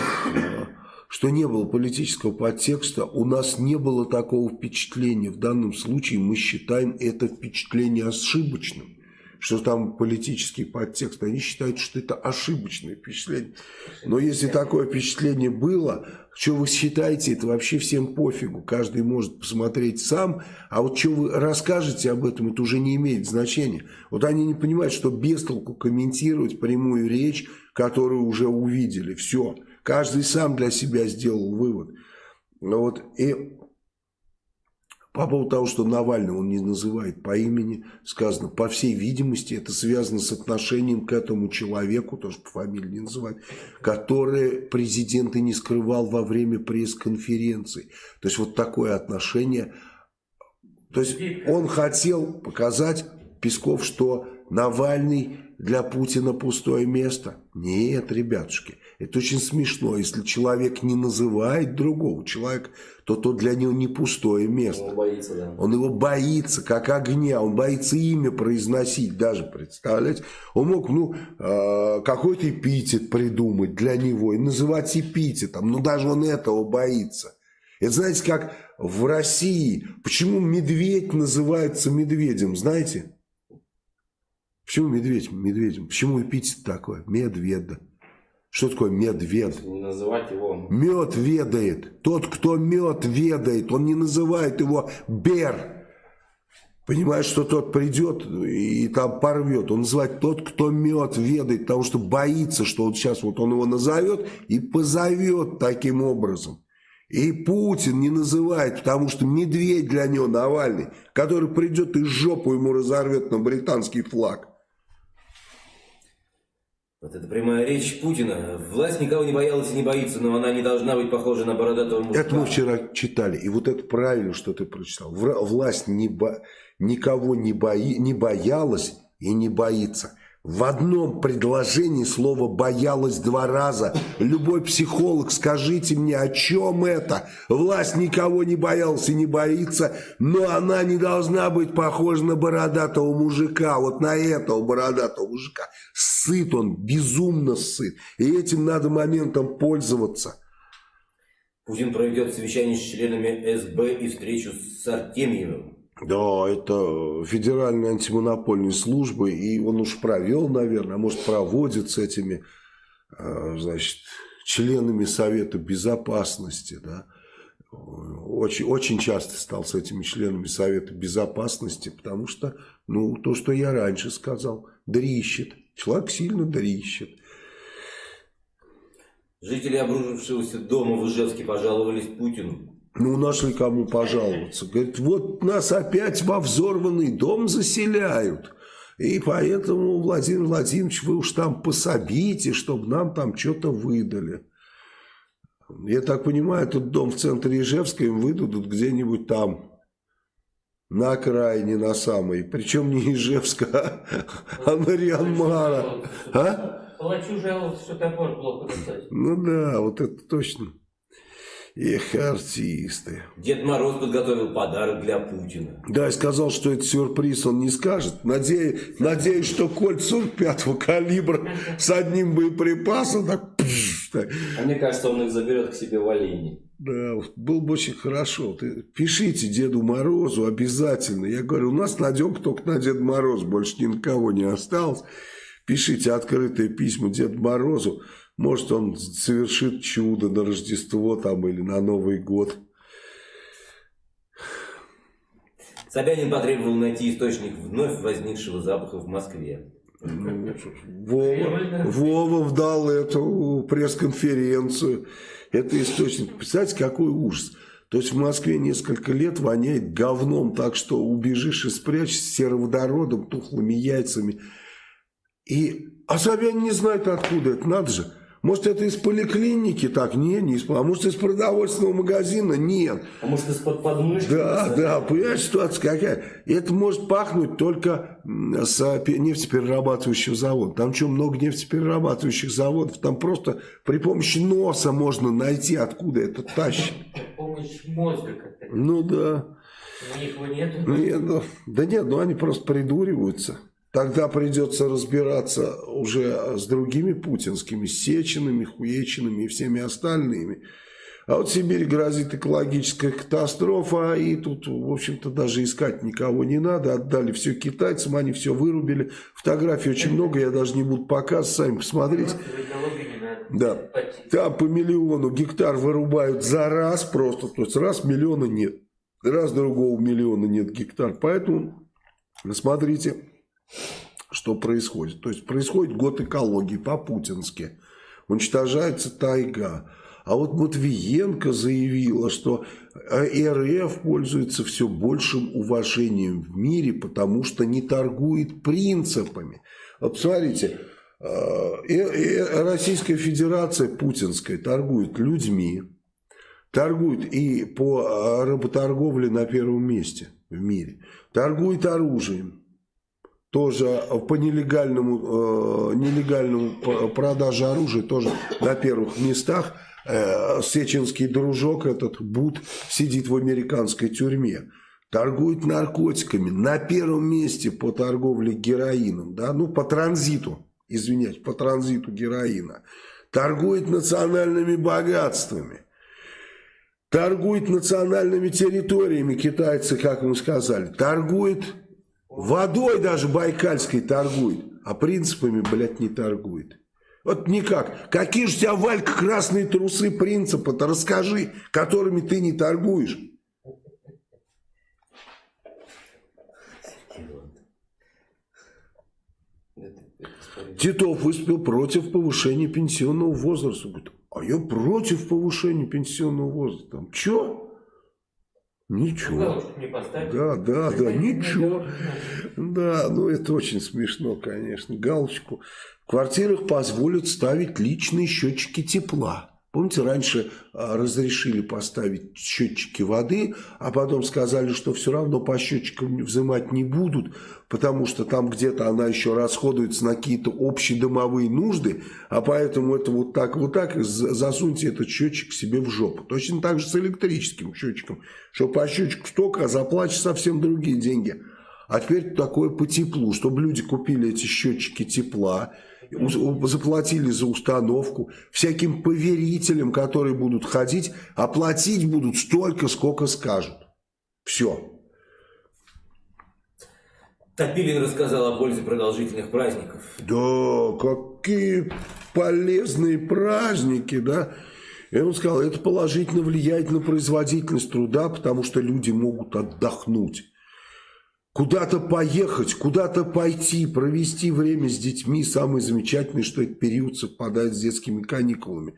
что не было политического подтекста, у нас не было такого впечатления. В данном случае мы считаем это впечатление ошибочным. Что там политический подтекст. Они считают, что это ошибочное впечатление. Но если такое впечатление было, что вы считаете, это вообще всем пофигу. Каждый может посмотреть сам. А вот что вы расскажете об этом, это уже не имеет значения. Вот они не понимают, что без толку комментировать прямую речь, которую уже увидели. Все. Каждый сам для себя сделал вывод. Вот. И по поводу того, что Навального он не называет по имени, сказано, по всей видимости, это связано с отношением к этому человеку, тоже по фамилии не называть, который президент и не скрывал во время пресс-конференции. То есть вот такое отношение. То есть он хотел показать, Песков, что Навальный для Путина пустое место. Нет, ребятушки, это очень смешно. Если человек не называет другого человека, то то для него не пустое место. Он боится, да. Он его боится, как огня. Он боится имя произносить даже, представляете? Он мог, ну, э, какой-то эпитет придумать для него и называть эпитетом. Но даже он этого боится. Это знаете, как в России. Почему медведь называется медведем, знаете? Почему медведь медведем? Почему эпитет такой? Медведа. Что такое медвед? Не называть его. Мед ведает. Тот, кто мед ведает, он не называет его бер. Понимаешь, что тот придет и там порвет. Он называет тот, кто мед ведает, потому что боится, что вот сейчас вот он его назовет и позовет таким образом. И Путин не называет, потому что медведь для него Навальный, который придет и жопу ему разорвет на британский флаг. Вот это прямая речь Путина. Власть никого не боялась и не боится, но она не должна быть похожа на бородатого мужика. Это мы вчера читали. И вот это правильно, что ты прочитал. Власть не бо... никого не, бои... не боялась и не боится. В одном предложении слово «боялась» два раза. Любой психолог, скажите мне, о чем это? Власть никого не боялась и не боится, но она не должна быть похожа на бородатого мужика, вот на этого бородатого мужика. Сыт он, безумно сыт. И этим надо моментом пользоваться. Путин проведет совещание с членами СБ и встречу с Артемьевым. Да, это федеральная антимонопольная служба, и он уж провел, наверное, а может проводит с этими, а, значит, членами Совета Безопасности, да, очень, очень часто стал с этими членами Совета Безопасности, потому что, ну, то, что я раньше сказал, дрищет, человек сильно дрищет. Жители обрушившегося дома в Ижевске пожаловались Путину. Ну, нашли кому пожаловаться. Говорит, вот нас опять во взорванный дом заселяют. И поэтому, Владимир Владимирович, вы уж там пособите, чтобы нам там что-то выдали. Я так понимаю, этот дом в центре Ижевска им выдадут где-нибудь там, на окраине, на самой. Причем не Ижевска, а на Рианмара. А? Палачу жаловался, что топор плохо достать. Ну да, вот это точно. Эх, артисты. Дед Мороз подготовил подарок для Путина. Да, и сказал, что это сюрприз, он не скажет. Надеюсь, надеюсь что кольт 45-го калибра с одним боеприпасом так, пш, так. А мне кажется, он их заберет к себе в олене. Да, было бы очень хорошо. Ты пишите Деду Морозу обязательно. Я говорю, у нас надежда только на Деда Мороз, больше ни на кого не осталось. Пишите открытые письма Деду Морозу. Может, он совершит чудо на Рождество там или на Новый год. Собянин потребовал найти источник вновь возникшего запаха в Москве. Ну, Вова, Вова дал эту пресс-конференцию. Это источник. Представляете, какой ужас. То есть в Москве несколько лет воняет говном, так что убежишь и спрячешься сероводородом, тухлыми яйцами. И, а Собянин не знает откуда это, надо же. Может, это из поликлиники? Так, нет, не из А может, из продовольственного магазина? Нет. А может, из-под подмышки? Да, да, понимаешь, ситуация какая? Это может пахнуть только с нефтеперерабатывающего завода. Там что, много нефтеперерабатывающих заводов? Там просто при помощи носа можно найти, откуда это тащит. Помощь мозга как-то. Ну, да. У них его нету. Нет, ну, да нет, ну они просто придуриваются. Тогда придется разбираться уже с другими путинскими, с Сеченами, Хуечинами и всеми остальными. А вот в Сибири грозит экологическая катастрофа, и тут, в общем-то, даже искать никого не надо. Отдали все китайцам, они все вырубили. Фотографий очень много, я даже не буду показывать, сами посмотрите. Да. Там по миллиону гектар вырубают за раз просто. То есть раз миллиона нет. Раз другого миллиона нет гектар. Поэтому смотрите, что происходит. То есть происходит год экологии по-путински. Уничтожается тайга. А вот Матвиенко заявила, что э, РФ пользуется все большим уважением в мире, потому что не торгует принципами. Вот посмотрите, э, э, Российская Федерация путинская торгует людьми, торгует и по э, работорговле на первом месте в мире, торгует оружием, тоже по нелегальному, э, нелегальному продаже оружия тоже на первых местах. Э, сеченский дружок, этот Бут, сидит в американской тюрьме. Торгует наркотиками на первом месте по торговле героином, да, ну по транзиту, извиняюсь, по транзиту героина. Торгует национальными богатствами. Торгует национальными территориями китайцы, как мы сказали. Торгует водой даже байкальской торгует. А принципами, блядь, не торгует. Вот никак. Какие же у тебя, Валька, красные трусы принципа-то расскажи, которыми ты не торгуешь. Титов выступил против повышения пенсионного возраста. Говорит, а я против повышения пенсионного возраста. Там, чё? Ничего. Да, да, да, ничего. Да, ну это очень смешно, конечно. Галочку. В квартирах позволят ставить личные счетчики тепла. Помните, раньше а, разрешили поставить счетчики воды, а потом сказали, что все равно по счетчикам взимать не будут, потому что там где-то она еще расходуется на какие-то общедомовые нужды, а поэтому это вот так, вот так, засуньте этот счетчик себе в жопу. Точно так же с электрическим счетчиком, что по счетчику столько, а заплатишь совсем другие деньги. А теперь такое по теплу, чтобы люди купили эти счетчики тепла, заплатили за установку, всяким поверителям, которые будут ходить, оплатить будут столько, сколько скажут. Все. Топилин рассказал о пользе продолжительных праздников. Да, какие полезные праздники, да. И он сказал, это положительно влияет на производительность труда, потому что люди могут отдохнуть. Куда-то поехать, куда-то пойти, провести время с детьми. Самое замечательное, что этот период совпадает с детскими каникулами.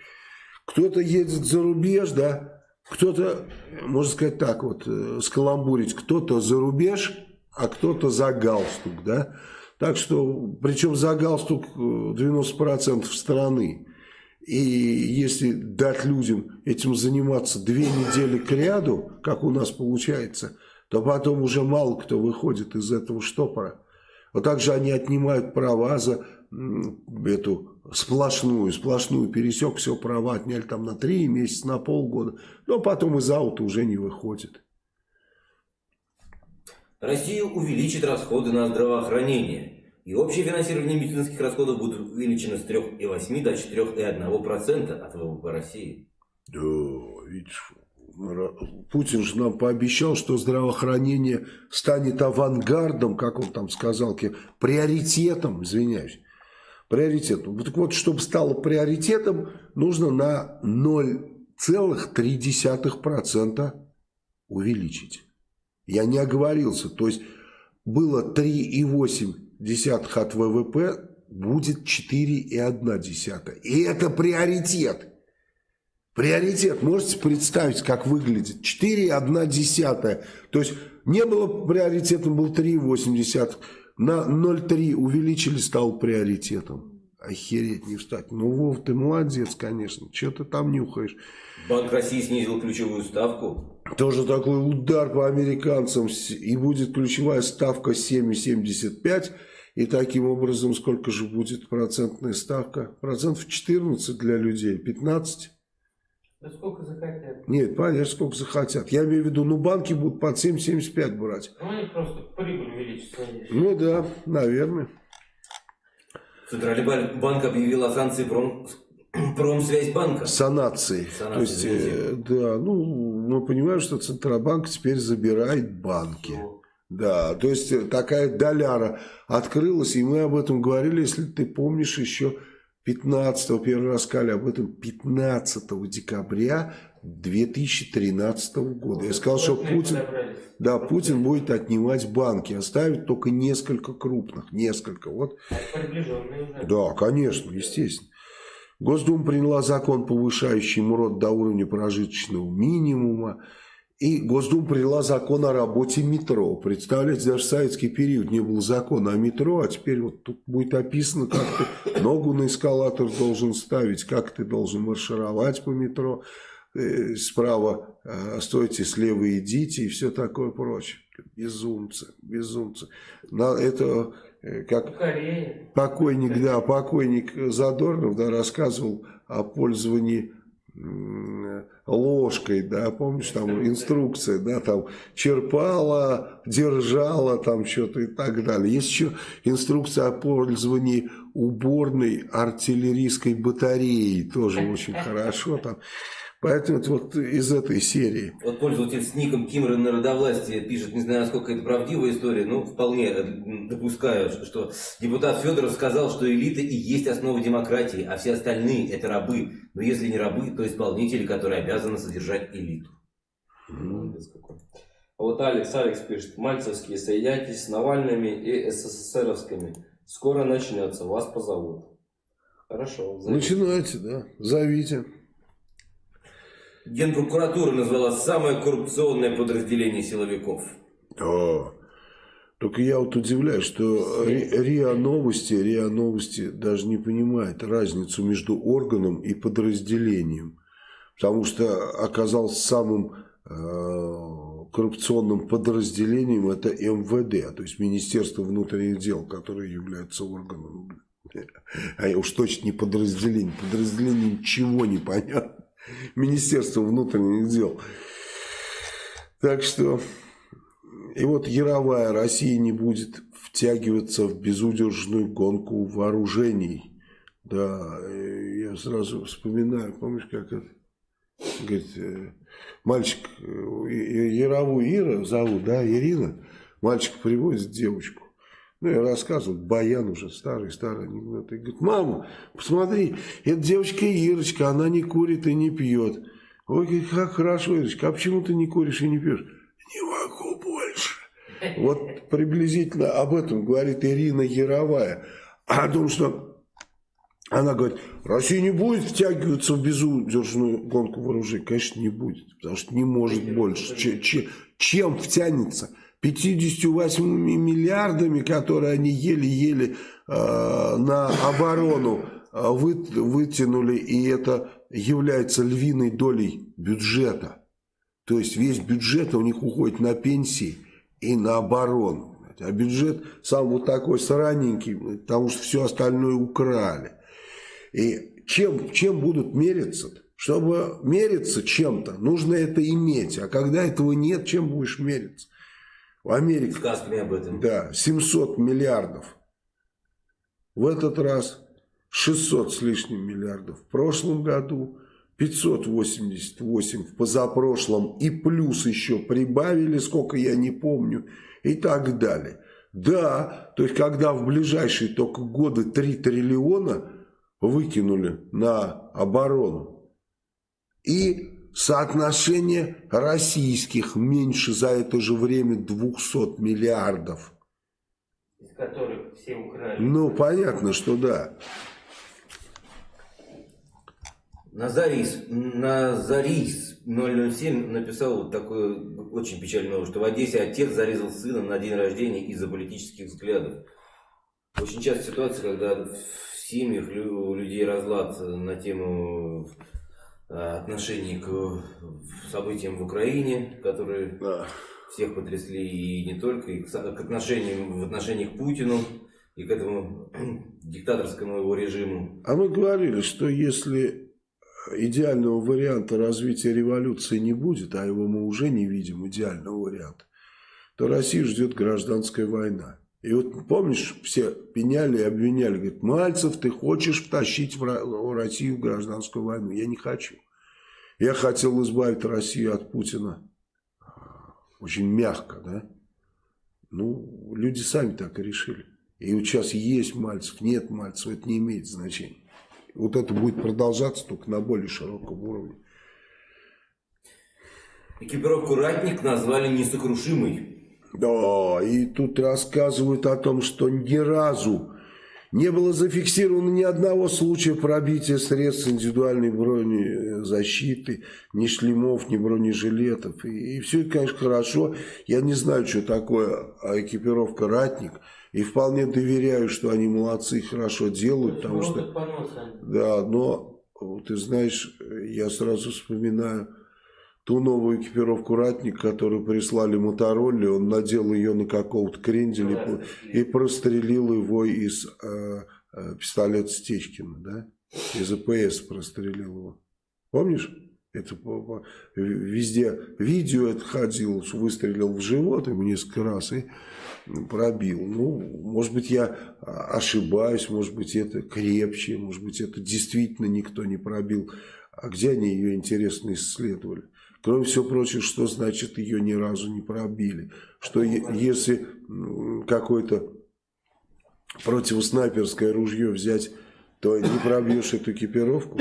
Кто-то едет за рубеж, да, кто-то, можно сказать так вот, э, скаламбурить, кто-то за рубеж, а кто-то за галстук, да. Так что, причем за галстук э, 90% страны. И если дать людям этим заниматься две недели к ряду, как у нас получается, то потом уже мало кто выходит из этого штопора. Вот так же они отнимают права за эту сплошную, сплошную пересек, все права отняли там на три месяца, на полгода, но потом из аута уже не выходит. Россия увеличит расходы на здравоохранение. И общее финансирование медицинских расходов будет увеличено с 3,8 до 4,1% от ВВП России. Да, видишь, Путин же нам пообещал, что здравоохранение станет авангардом, как он там сказал, приоритетом, извиняюсь, приоритетом. Так вот, чтобы стало приоритетом, нужно на 0,3% увеличить. Я не оговорился, то есть было 3,8 от ВВП, будет 4,1. И это приоритет. Приоритет. Можете представить, как выглядит? 4,1. То есть не было приоритетом, был 3,8. На 0,3 увеличили, стал приоритетом. Охереть не встать. Ну, Вов, ты молодец, конечно. Че ты там нюхаешь? Банк России снизил ключевую ставку. Тоже такой удар по американцам. И будет ключевая ставка 7,75. И таким образом, сколько же будет процентная ставка? Процентов 14 для людей, 15. Да сколько захотят. Нет, понятно, сколько захотят. Я имею в виду, ну банки будут под 7,75 брать. Ну, они просто прибыль увеличат. Ну да, наверное. Центральный бан- банк объявил о санкции пром- Промсвязьбанка. санации. Санации, То есть, э, да, ну, мы понимаем, что Центробанк теперь забирает банки. Да, то есть э, такая доляра открылась, и мы об этом говорили, если ты помнишь, еще 15 первый раз сказали об этом 15 декабря 2013 года. Я сказал, что Путин, да, Путин будет отнимать банки, оставить только несколько крупных, несколько. Вот А да, конечно, естественно. Госдума приняла закон, повышающий МРОД до уровня прожиточного минимума. И Госдума приняла закон о работе метро. Представляете, даже в советский период не было закона о метро, а теперь вот тут будет описано, как ты ногу на эскалатор должен ставить, как ты должен маршировать по метро. Э, Справа э, стойте, слева идите и все такое прочее. Безумцы, безумцы. На- Это э, как. Покойник, да, покойник Задорнов, да, рассказывал о пользовании ложкой, да, помнишь, там инструкция, да, там черпала, держала, там что-то и так далее. Есть еще инструкция о пользовании уборной артиллерийской батареей, тоже очень хорошо там. Поэтому это вот из этой серии. Вот пользователь с ником Кимра народовластия пишет, не знаю, насколько это правдивая история, но вполне допускаю, что- что депутат Федоров сказал, что элита и есть основа демократии, а все остальные это рабы. Но если не рабы, то исполнители, которые обязаны содержать элиту. Молодец какой. А вот Алекс, Алекс пишет, Мальцевские, соединяйтесь с Навальными и СССРовскими. Скоро начнется, вас позовут. Хорошо. зовите. Начинайте, да, зовите. Генпрокуратура назвала самое коррупционное подразделение силовиков. О, только я вот удивляюсь, что Ри- РИА Новости, РИА Новости даже не понимает разницу между органом и подразделением. Потому что оказался самым э, коррупционным подразделением это МВД, то есть Министерство внутренних дел, которое является органом. А уж точно не подразделение. Подразделение ничего не понятно. Министерство внутренних дел. Так что и вот Яровая Россия не будет втягиваться в безудержную гонку вооружений. Да, э, я сразу вспоминаю, помнишь, как это, говорит, э, мальчик, э, Яровую Ира зовут, да, Ирина, мальчик привозит девочку. Ну, я рассказывал, Баян уже старый-старый анекдот. И говорит, мама, посмотри, эта девочка Ирочка, она не курит и не пьет. Ой, как хорошо, Ирочка, а почему ты не куришь и не пьешь? Не могу больше. Вот приблизительно об этом говорит Ирина Яровая. О том, что она говорит, Россия не будет втягиваться в безудержную гонку вооружений. Конечно, не будет, потому что не может больше. Че- че- чем втянется? 58 миллиардами, которые они еле-еле э, на оборону э, вы- вытянули, и это является львиной долей бюджета. То есть весь бюджет у них уходит на пенсии и на оборону. А бюджет сам вот такой сраненький, потому что все остальное украли. И чем, чем будут мериться? -то? Чтобы мериться чем-то, нужно это иметь. А когда этого нет, чем будешь мериться? В Америке, Сказками об этом. да, 700 миллиардов. В этот раз 600 с лишним миллиардов. В прошлом году 588 в позапрошлом. И плюс еще прибавили, сколько я не помню. И так далее. Да, то есть когда в ближайшие только годы 3 триллиона выкинули на оборону. И соотношение российских меньше за это же время 200 миллиардов. из которых все украли. Ну, понятно, что да. Назарис, Назарис 007 написал вот такую очень печальную новость, что в Одессе отец зарезал сына на день рождения из-за политических взглядов. Очень часто ситуация, когда в семьях людей разлад на тему э, отношений к событиям в Украине, которые Да. всех потрясли и не только, и к, отношениям в отношениях к Путину и к этому диктаторскому его режиму. А мы говорили, что если идеального варианта развития революции не будет, а его мы уже не видим, идеального варианта, то Россию ждет гражданская война. И вот помнишь, все пеняли и обвиняли, говорят, Мальцев, ты хочешь втащить в Россию в гражданскую войну? Я не хочу. Я хотел избавить Россию от Путина. Очень мягко, да? Ну, люди сами так и решили. И вот сейчас есть Мальцев, нет Мальцев, это не имеет значения. Вот это будет продолжаться только на более широком уровне. Экипировку «Ратник» назвали несокрушимой. Да, и тут рассказывают о том, что ни разу не было зафиксировано ни одного случая пробития средств индивидуальной бронезащиты, ни шлемов, ни бронежилетов. И, и все это, конечно, хорошо. Я не знаю, что такое экипировка «Ратник». И вполне доверяю, что они молодцы и хорошо делают. Потому что, да, но ты знаешь, я сразу вспоминаю ту новую экипировку «Ратник», которую прислали Моторолле, он надел ее на какого-то кренделя и, и прострелил его из э, э, пистолета Стечкина, да? Из АПС прострелил его. Помнишь? Это везде видео это ходил, выстрелил в живот ему несколько раз и пробил. Ну, может быть, я ошибаюсь, может быть, это крепче, может быть, это действительно никто не пробил. А где они ее, интересно, исследовали? Кроме всего прочего, что значит ее ни разу не пробили? Что если какое-то противоснайперское ружье взять, то не пробьешь эту экипировку?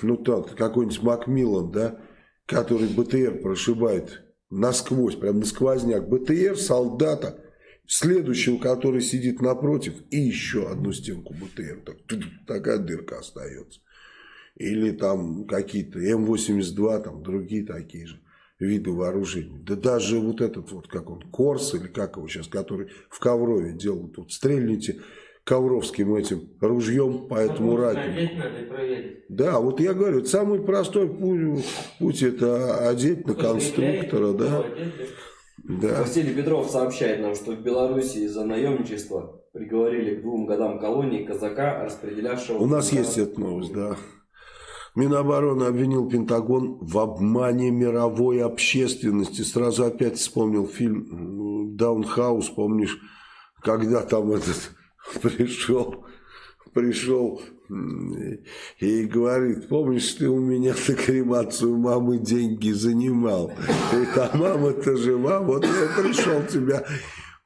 Ну так, какой-нибудь Макмиллан, да, который БТР прошибает насквозь, прям на сквозняк. БТР солдата, следующего, который сидит напротив, и еще одну стенку БТР. Так, такая дырка остается или там какие-то М-82, там другие такие же виды вооружений. Да даже вот этот вот, как он, Корс, или как его сейчас, который в Коврове делают, вот стрельните ковровским этим ружьем по этому ратнику. Да, вот я говорю, самый простой путь, путь это одеть на конструктора, да. Да. Василий Петров сообщает нам, что в Беларуси из-за наемничества приговорили к двум годам колонии казака, распределявшего... У нас есть эта новость, да. Минобороны обвинил Пентагон в обмане мировой общественности. Сразу опять вспомнил фильм «Даунхаус», помнишь, когда там этот пришел, пришел и говорит, помнишь, ты у меня на кремацию мамы деньги занимал. И та мама-то жива, вот я пришел тебя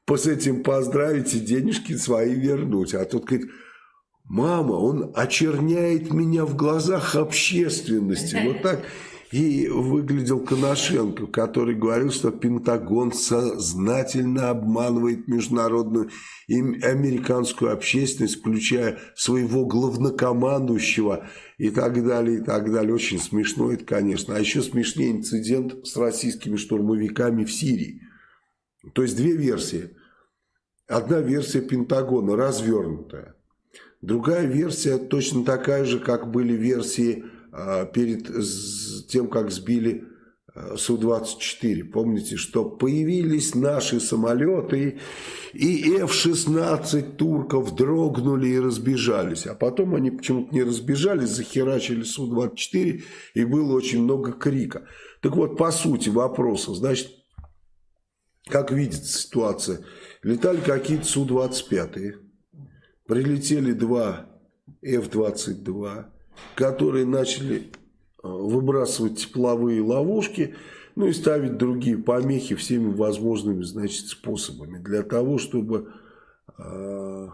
с этим поздравить и денежки свои вернуть. А тут говорит, Мама, он очерняет меня в глазах общественности. Вот так и выглядел Коношенко, который говорил, что Пентагон сознательно обманывает международную и американскую общественность, включая своего главнокомандующего и так далее, и так далее. Очень смешно это, конечно. А еще смешнее инцидент с российскими штурмовиками в Сирии. То есть две версии. Одна версия Пентагона развернутая Другая версия точно такая же, как были версии а, перед тем, как сбили а, Су-24. Помните, что появились наши самолеты, и F-16 турков дрогнули и разбежались. А потом они почему-то не разбежались, захерачили Су-24, и было очень много крика. Так вот, по сути вопроса, значит, как видится ситуация, летали какие-то Су-25, прилетели два F-22, которые начали э, выбрасывать тепловые ловушки, ну и ставить другие помехи всеми возможными, значит, способами для того, чтобы э,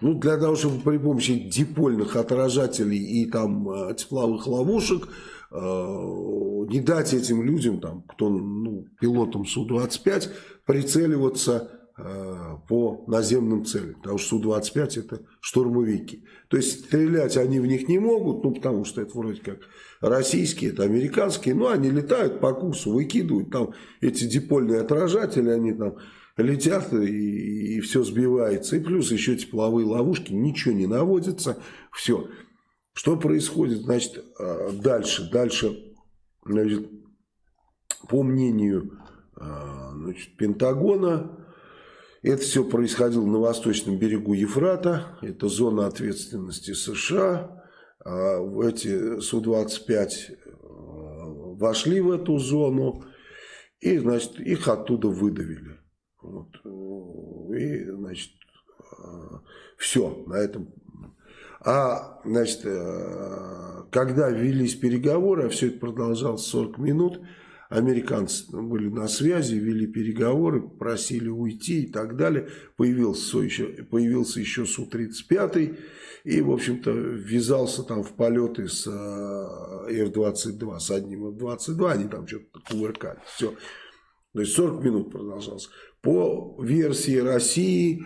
ну, для того, чтобы при помощи дипольных отражателей и там э, тепловых ловушек не дать этим людям, там, кто ну, пилотам Су-25, прицеливаться э, по наземным целям. Потому что Су-25 это штурмовики. То есть стрелять они в них не могут, ну потому что это вроде как российские, это американские, но они летают по курсу, выкидывают там эти дипольные отражатели, они там летят и, и все сбивается. И плюс еще тепловые ловушки, ничего не наводится, все. Что происходит, значит, а, дальше? Дальше, значит, по мнению а, значит, Пентагона, это все происходило на восточном берегу Ефрата, это зона ответственности США. А эти Су-25 вошли в эту зону, и, значит, их оттуда выдавили. Вот. И, значит, все на этом. А, значит, когда велись переговоры, а все это продолжалось 40 минут, Американцы были на связи, вели переговоры, просили уйти и так далее. Появился еще, появился еще Су-35 и, в общем-то, ввязался там в полеты с F-22, э, с одним F-22, они там что-то кувыркали. Все. То есть 40 минут продолжалось. По версии России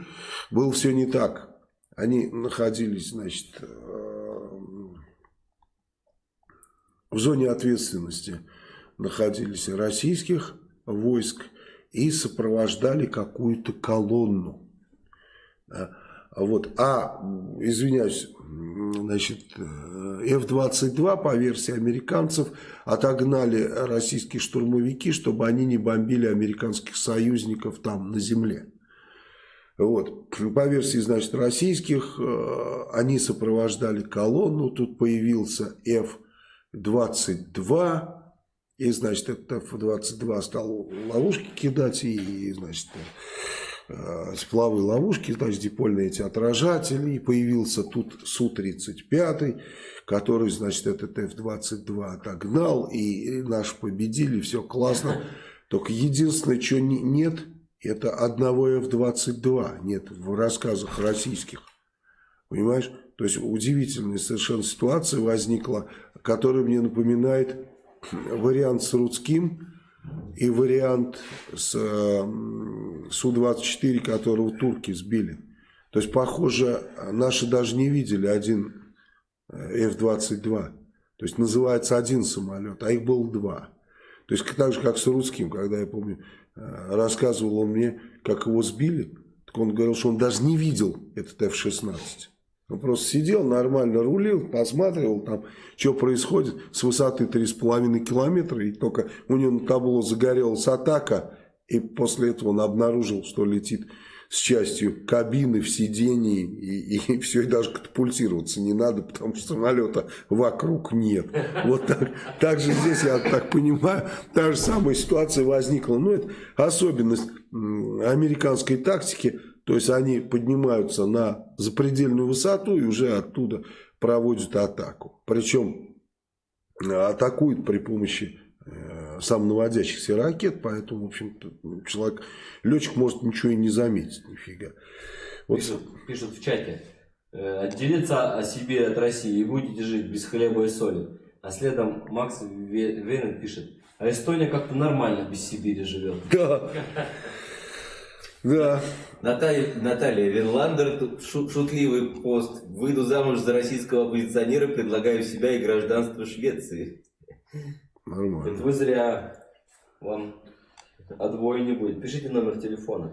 было все не так. Они находились, значит, э, в зоне ответственности находились российских войск и сопровождали какую-то колонну. Вот. А, извиняюсь, значит, F-22 по версии американцев отогнали российские штурмовики, чтобы они не бомбили американских союзников там на земле. Вот. По версии, значит, российских, э, они сопровождали колонну, тут появился F-22, и, значит, этот F-22 стал ловушки кидать, и, значит, э, тепловые ловушки, значит, дипольные эти отражатели, и появился тут Су-35, который, значит, этот F-22 отогнал, и наши победили, все классно. Только единственное, что нет, это одного F-22 нет в рассказах российских. Понимаешь? То есть удивительная совершенно ситуация возникла, которая мне напоминает вариант с Рудским и вариант с Су-24, которого турки сбили. То есть, похоже, наши даже не видели один э, F-22. То есть, называется один самолет, а их было два. То есть, так же, как с Рудским, когда, я помню, э, рассказывал он мне, как его сбили, так он говорил, что он даже не видел этот F-16. Он просто сидел, нормально рулил, посматривал там, что происходит с высоты 3,5 километра. И только у него на табло загорелась атака. И после этого он обнаружил, что летит с частью кабины в сидении. И, и все, и даже катапультироваться не надо, потому что самолета вокруг нет. Вот так, так же здесь, я так понимаю, та же самая ситуация возникла. Ну, это особенность американской тактики – то есть они поднимаются на запредельную высоту и уже оттуда проводят атаку. Причем э, атакуют при помощи самонаводящихся ракет, поэтому, в общем-то, человек, летчик может ничего и не заметить, нифига. Вот. Пишут, пишут в чате. Э, отделиться о себе от России и будете жить без хлеба и соли. А следом Макс Венен пишет. А Эстония как-то нормально без Сибири живет. Да. Да. Наталья, Наталья Винландер, шутливый пост. Выйду замуж за российского оппозиционера, предлагаю себя и гражданство Швеции. Нормально. Это вы зря. Вам отбоя не будет. Пишите номер телефона.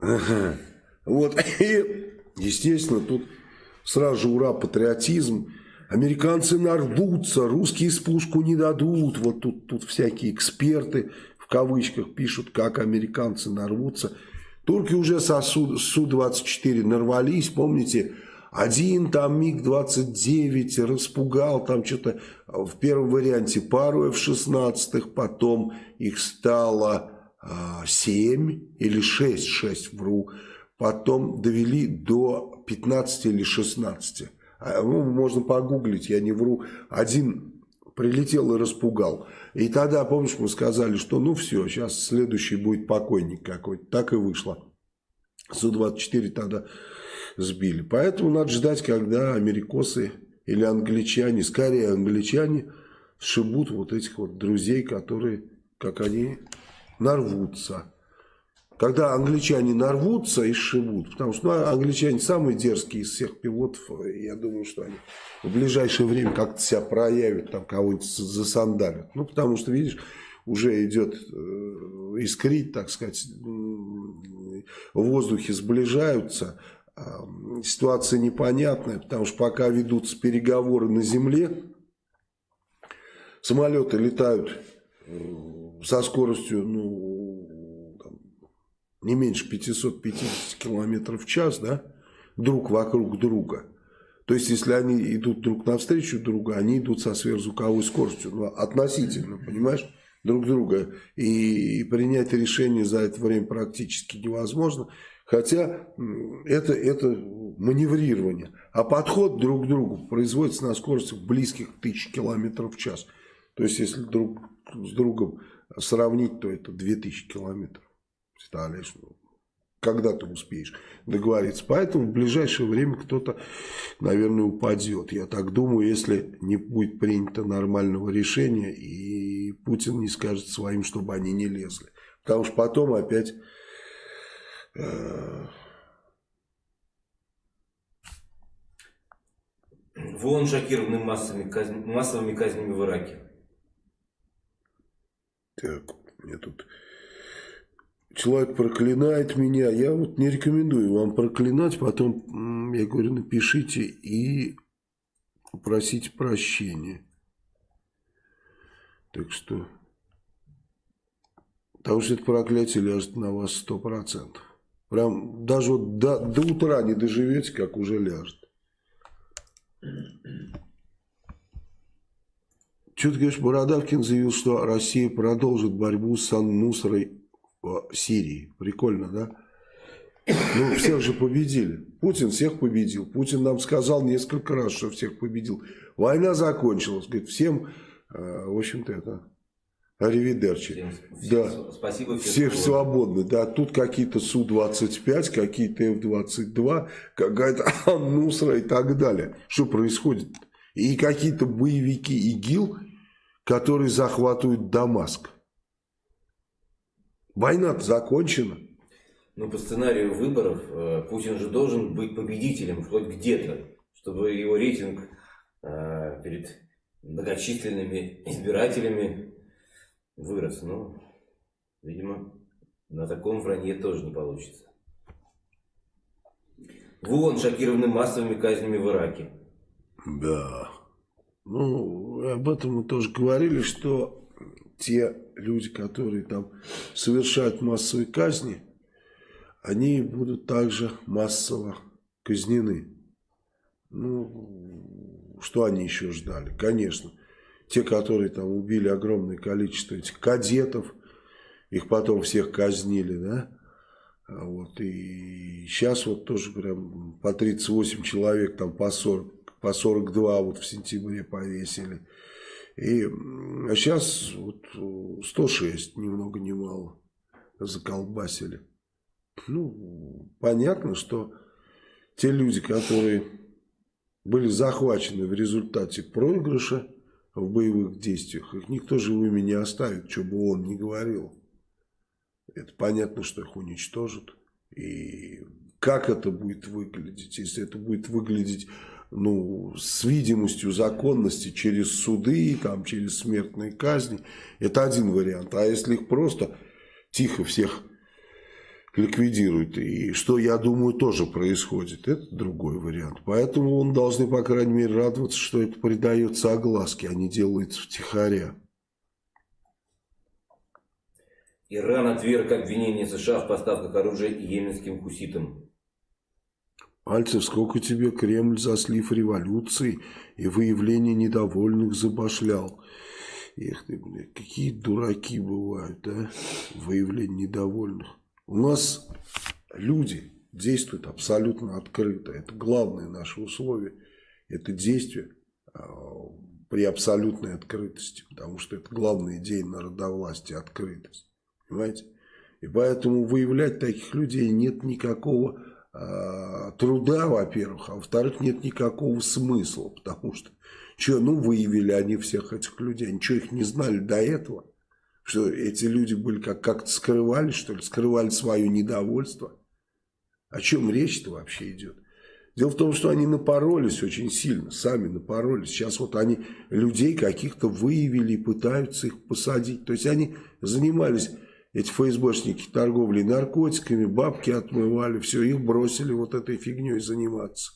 Ага. Вот. И, естественно, тут сразу же ура, патриотизм. Американцы нарвутся, русские спуску не дадут. Вот тут, тут всякие эксперты в кавычках пишут, как американцы нарвутся. Турки уже со Су-24 нарвались, помните, один там МиГ-29 распугал, там что-то в первом варианте пару F-16, потом их стало а, 7 или 6, 6 вру, потом довели до 15 или 16. А, ну, можно погуглить, я не вру. Один прилетел и распугал. И тогда, помнишь, мы сказали, что ну все, сейчас следующий будет покойник какой-то. Так и вышло. Су-24 тогда сбили. Поэтому надо ждать, когда америкосы или англичане, скорее англичане, сшибут вот этих вот друзей, которые, как они, нарвутся. Когда англичане нарвутся и сшибут, потому что ну, англичане самые дерзкие из всех пилотов, я думаю, что они в ближайшее время как-то себя проявят, там кого-нибудь засандалят. Ну, потому что, видишь, уже идет э, искрить, так сказать, в воздухе сближаются. А, ситуация непонятная, потому что пока ведутся переговоры на земле, самолеты летают э, со скоростью ну, там, не меньше 550 км в час, да, друг вокруг друга. То есть, если они идут друг навстречу друга, они идут со сверхзвуковой скоростью, ну, относительно, понимаешь, друг друга. И принять решение за это время практически невозможно. Хотя это, это маневрирование. А подход друг к другу производится на скорости близких к тысяче километров в час. То есть, если друг с другом сравнить, то это 2000 километров. Представляешь, ну, когда ты успеешь договориться. Поэтому в ближайшее время кто-то, наверное, упадет. Я так думаю, если не будет принято нормального решения, и Путин не скажет своим, чтобы они не лезли. Потому что потом опять... Э... Вон шокированы массовыми, казни, массовыми казнями в Ираке. Так, мне тут человек проклинает меня, я вот не рекомендую вам проклинать, потом, я говорю, напишите и попросите прощения. Так что, потому что это проклятие ляжет на вас сто процентов. Прям даже вот до, до утра не доживете, как уже ляжет. Что ты говоришь, Бородавкин заявил, что Россия продолжит борьбу с Ан-Нусрой Сирии. Прикольно, да? Ну, всех же победили. Путин всех победил. Путин нам сказал несколько раз, что всех победил. Война закончилась. Говорит, всем, э, в общем-то, это... Аривидерчи. Всем, да. всем, спасибо. Все свободны. Да, тут какие-то Су-25, какие-то Ф-22, какая-то Аннусра и так далее. Что происходит? И какие-то боевики ИГИЛ, которые захватывают Дамаск. Война-то закончена. Ну, по сценарию выборов э, Путин же должен быть победителем хоть где-то, чтобы его рейтинг э, перед многочисленными избирателями вырос. Но, видимо, на таком вранье тоже не получится. Вон шокированы массовыми казнями в Ираке. Да. Ну, об этом мы тоже говорили, что те люди, которые там совершают массовые казни, они будут также массово казнены. Ну, что они еще ждали? Конечно, те, которые там убили огромное количество этих кадетов, их потом всех казнили, да? А вот, и сейчас вот тоже прям по 38 человек, там по 40, по 42 вот в сентябре повесили. И а сейчас вот 106, ни много ни мало, заколбасили. Ну, понятно, что те люди, которые были захвачены в результате проигрыша в боевых действиях, их никто живыми не оставит, что бы он ни говорил. Это понятно, что их уничтожат. И как это будет выглядеть? Если это будет выглядеть ну, с видимостью законности через суды, там, через смертные казни, это один вариант. А если их просто тихо всех ликвидируют, и что, я думаю, тоже происходит, это другой вариант. Поэтому он должны, по крайней мере, радоваться, что это придается огласке, а не делается втихаря. Иран отверг обвинение США в поставках оружия йеменским хуситам. Альцев, сколько тебе Кремль за слив революции и выявление недовольных забашлял. Эх ты, блядь, какие дураки бывают, а? Выявление недовольных. У нас люди действуют абсолютно открыто. Это главное наше условие. Это действие а, при абсолютной открытости. Потому что это главная идея народовластия – открытость. Понимаете? И поэтому выявлять таких людей нет никакого Э, труда, во-первых, а во-вторых, нет никакого смысла, потому что, что, ну, выявили они всех этих людей, они что, их не знали до этого? Что эти люди были как- как-то скрывали, что ли, скрывали свое недовольство? О чем речь-то вообще идет? Дело в том, что они напоролись очень сильно, сами напоролись. Сейчас вот они людей каких-то выявили и пытаются их посадить. То есть они занимались эти ФСБшники торговли наркотиками, бабки отмывали, все, их бросили вот этой фигней заниматься.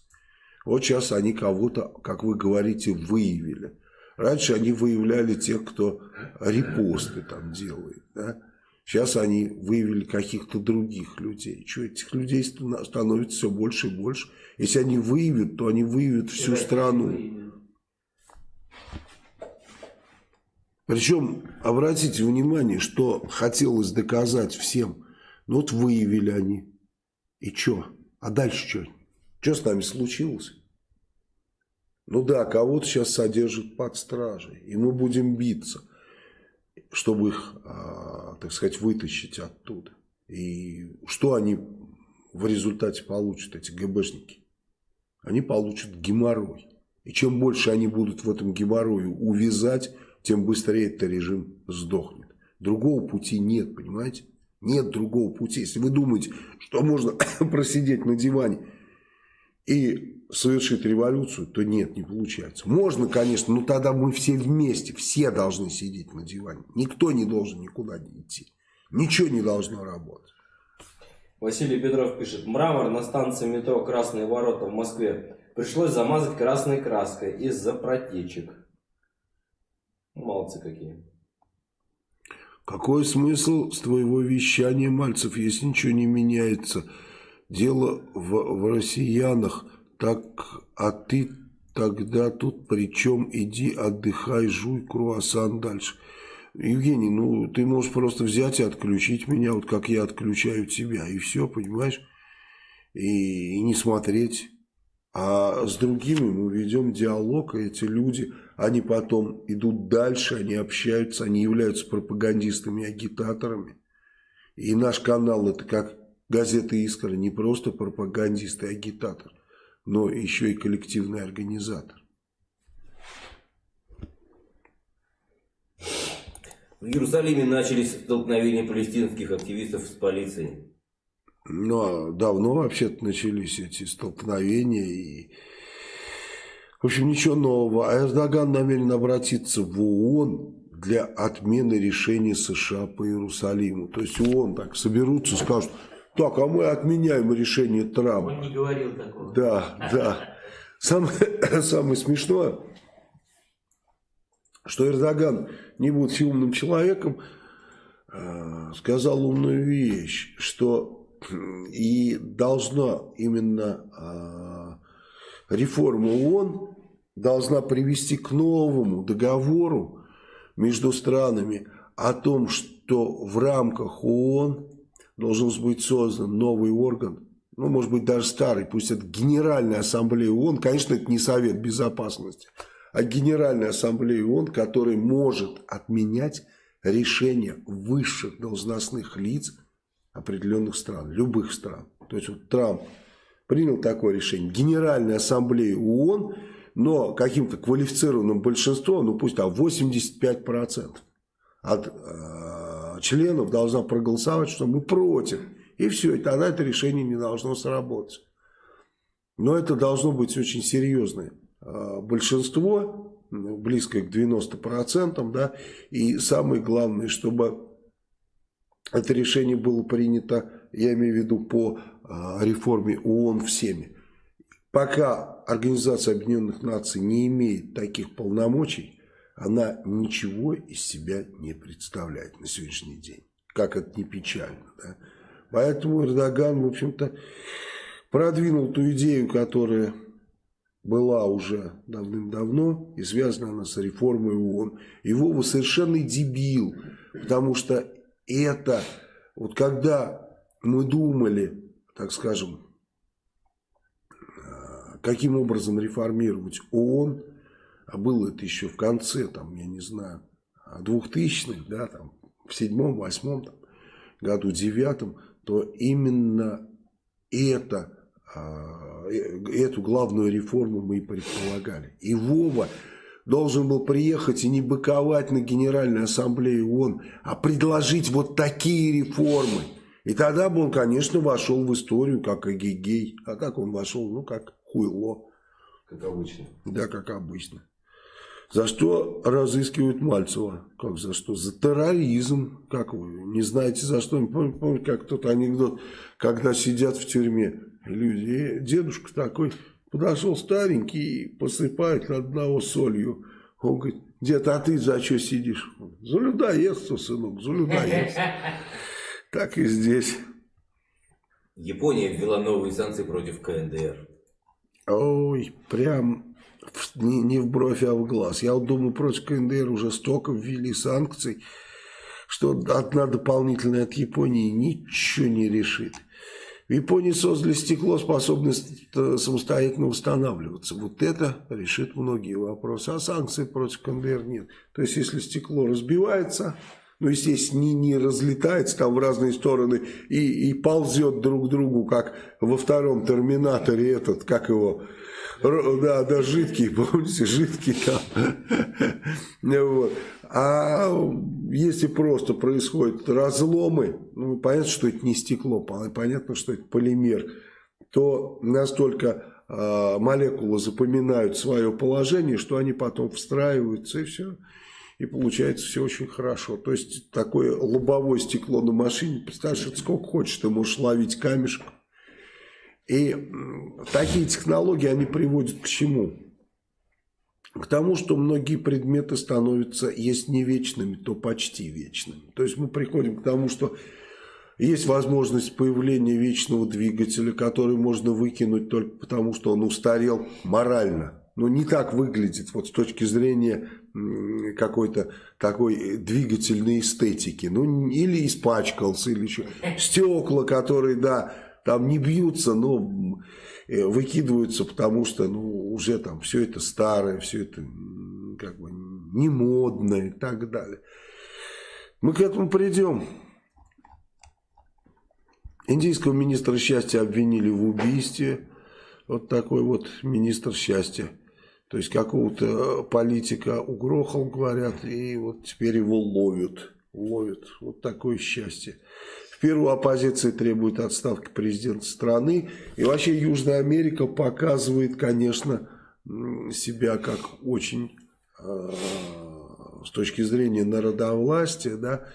Вот сейчас они кого-то, как вы говорите, выявили. Раньше они выявляли тех, кто репосты там делает. Да? Сейчас они выявили каких-то других людей. Что, этих людей ста- становится все больше и больше. Если они выявят, то они выявят всю страну. Причем, обратите внимание, что хотелось доказать всем. Ну вот выявили они. И что? А дальше что? Что с нами случилось? Ну да, кого-то сейчас содержат под стражей. И мы будем биться, чтобы их, а, так сказать, вытащить оттуда. И что они в результате получат, эти ГБшники? Они получат геморрой. И чем больше они будут в этом геморрое увязать, тем быстрее этот режим сдохнет. Другого пути нет, понимаете? Нет другого пути. Если вы думаете, что можно просидеть на диване и совершить революцию, то нет, не получается. Можно, конечно, но тогда мы все вместе, все должны сидеть на диване. Никто не должен никуда не идти. Ничего не должно работать. Василий Петров пишет. Мрамор на станции метро Красные ворота в Москве пришлось замазать красной краской из-за протечек. Молодцы какие. Какой смысл с твоего вещания, Мальцев, если ничего не меняется? Дело в, в россиянах, так, а ты тогда тут причем иди отдыхай, жуй круассан дальше. Евгений, ну ты можешь просто взять и отключить меня, вот как я отключаю тебя, и все, понимаешь? И, и не смотреть. А с другими мы ведем диалог, и эти люди, они потом идут дальше, они общаются, они являются пропагандистами, агитаторами. И наш канал это как газета «Искра», не просто пропагандист и агитатор, но еще и коллективный организатор. В Иерусалиме начались столкновения палестинских активистов с полицией. Ну, а давно вообще-то начались эти столкновения и... В общем, ничего нового. А Эрдоган намерен обратиться в ООН для отмены решения США по Иерусалиму. То есть ООН так соберутся, скажут, так, а мы отменяем решение Трампа. Он не говорил такого. Да, да. Самое, самое смешное, что Эрдоган, не будучи умным человеком, э, сказал умную вещь, что и должна именно э, реформа ООН должна привести к новому договору между странами о том, что в рамках ООН должен быть создан новый орган, ну, может быть, даже старый, пусть это Генеральная Ассамблея ООН, конечно, это не Совет Безопасности, а Генеральная Ассамблея ООН, который может отменять решения высших должностных лиц определенных стран, любых стран. То есть, вот Трамп принял такое решение, Генеральная Ассамблея ООН, но каким-то квалифицированным большинством, ну пусть там 85% от э, членов должна проголосовать, что мы против. И все, и тогда это решение не должно сработать. Но это должно быть очень серьезное э, большинство, близкое к 90%, да, и самое главное, чтобы это решение было принято, я имею в виду, по э, реформе ООН всеми. Пока Организация Объединенных Наций не имеет таких полномочий, она ничего из себя не представляет на сегодняшний день. Как это не печально. Да? Поэтому Эрдоган, в общем-то, продвинул ту идею, которая была уже давным-давно, и связана она с реформой ООН. Его вы совершенно дебил, потому что это, вот когда мы думали, так скажем, каким образом реформировать ООН, а было это еще в конце, там, я не знаю, 2000-х, да, там, в седьмом, восьмом там, году, девятом, то именно это, эту главную реформу мы и предполагали. И Вова должен был приехать и не быковать на Генеральной Ассамблее ООН, а предложить вот такие реформы. И тогда бы он, конечно, вошел в историю как Агигей. А как он вошел? Ну, как хуйло. Как обычно. Да, как обычно. За что разыскивают Мальцева? Как за что? За терроризм. Как вы не знаете за что? Помните, помните как тот анекдот, когда сидят в тюрьме люди. И дедушка такой подошел старенький и посыпает одного солью. Он говорит, Дед, а ты за что сидишь? За людоедство, сынок, за людоедство. Так и здесь. Япония ввела новые санкции против КНДР. Ой, прям не, не в бровь, а в глаз. Я вот думаю, против КНДР уже столько ввели санкций, что одна дополнительная от Японии ничего не решит. В Японии создали стекло, способное с- э, самостоятельно восстанавливаться. Вот это решит многие вопросы. А санкций против КНДР нет. То есть, если стекло разбивается, ну, естественно, не, не разлетается там в разные стороны и, и ползет друг к другу, как во втором Терминаторе этот, как его, да, да, жидкий, помните, жидкий там. Вот. А если просто происходят разломы, ну, понятно, что это не стекло, пон- понятно, что это полимер, то настолько а, молекулы запоминают свое положение, что они потом встраиваются и все. И получается все очень хорошо. То есть такое лобовое стекло на машине, представляешь, это сколько хочешь, ты можешь ловить камешек. И такие технологии, они приводят к чему? К тому, что многие предметы становятся, если не вечными, то почти вечными. То есть мы приходим к тому, что есть возможность появления вечного двигателя, который можно выкинуть только потому, что он устарел морально. Но не так выглядит вот с точки зрения какой-то такой двигательной эстетики. Ну, или испачкался, или еще. Стекла, которые, да, там не бьются, но э, выкидываются, потому что, ну, уже там все это старое, все это как бы не модное и так далее. Мы к этому придем. Индийского министра счастья обвинили в убийстве. Вот такой вот министр счастья. То есть какого-то политика угрохал, говорят, и вот теперь его ловят. Ловят. Вот такое счастье. В Перу оппозиция требует отставки президента страны. И вообще Южная Америка показывает, конечно, себя как очень, э, с точки зрения народовластия, да,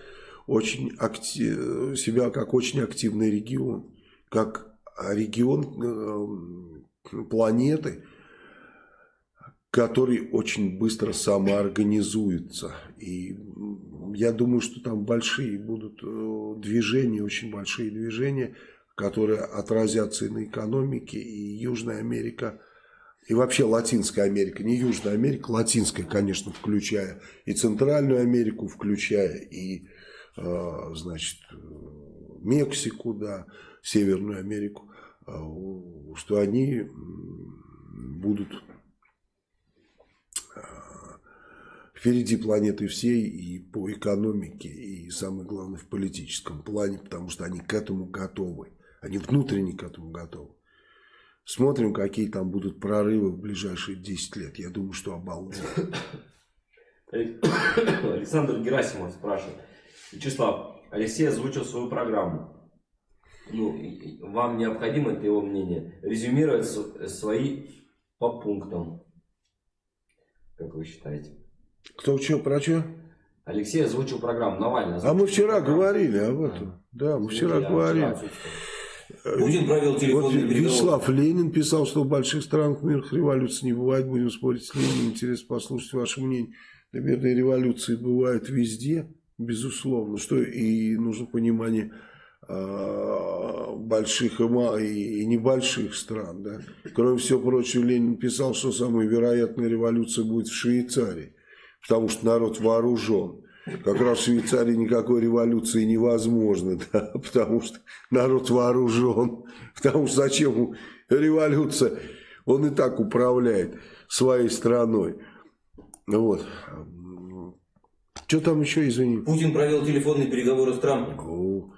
очень акти- себя как очень активный регион. Как регион э, планеты, который очень быстро самоорганизуется. И я думаю, что там большие будут э, движения, очень большие движения, которые отразятся и на экономике, и Южная Америка, и вообще Латинская Америка, не Южная Америка, Латинская, конечно, включая, и Центральную Америку включая, и, э, значит, э, Мексику, да, Северную Америку, что они будут впереди планеты всей и по экономике, и самое главное в политическом плане, потому что они к этому готовы. Они внутренне к этому готовы. Смотрим, какие там будут прорывы в ближайшие 10 лет. Я думаю, что обалденно. Александр Герасимов спрашивает. Вячеслав, Алексей озвучил свою программу. Ну, вам необходимо, это его мнение, резюмировать свои по пунктам. Как вы считаете? Кто что, про что? Алексей озвучил программу, Навальный А озвучил мы вчера программу. говорили об этом. Да, мы вчера говорили. Путин провел телефонный переговоры. Вячеслав Ленин писал, что в больших странах мирных революций не бывает. Будем спорить с Лениным. Интересно послушать ваше мнение. Да, мирные революции бывают везде, безусловно. Что и нужно понимание а, больших и небольших стран. Да. Кроме всего прочего, Ленин писал, что самая вероятная революция будет в Швейцарии. Потому что народ вооружен. Как раз в Швейцарии никакой революции невозможно, да, потому что народ вооружен. Потому что зачем революция? Он и так управляет своей страной. Вот. Что там еще, извини? Путин провел телефонные переговоры с Трампом. О,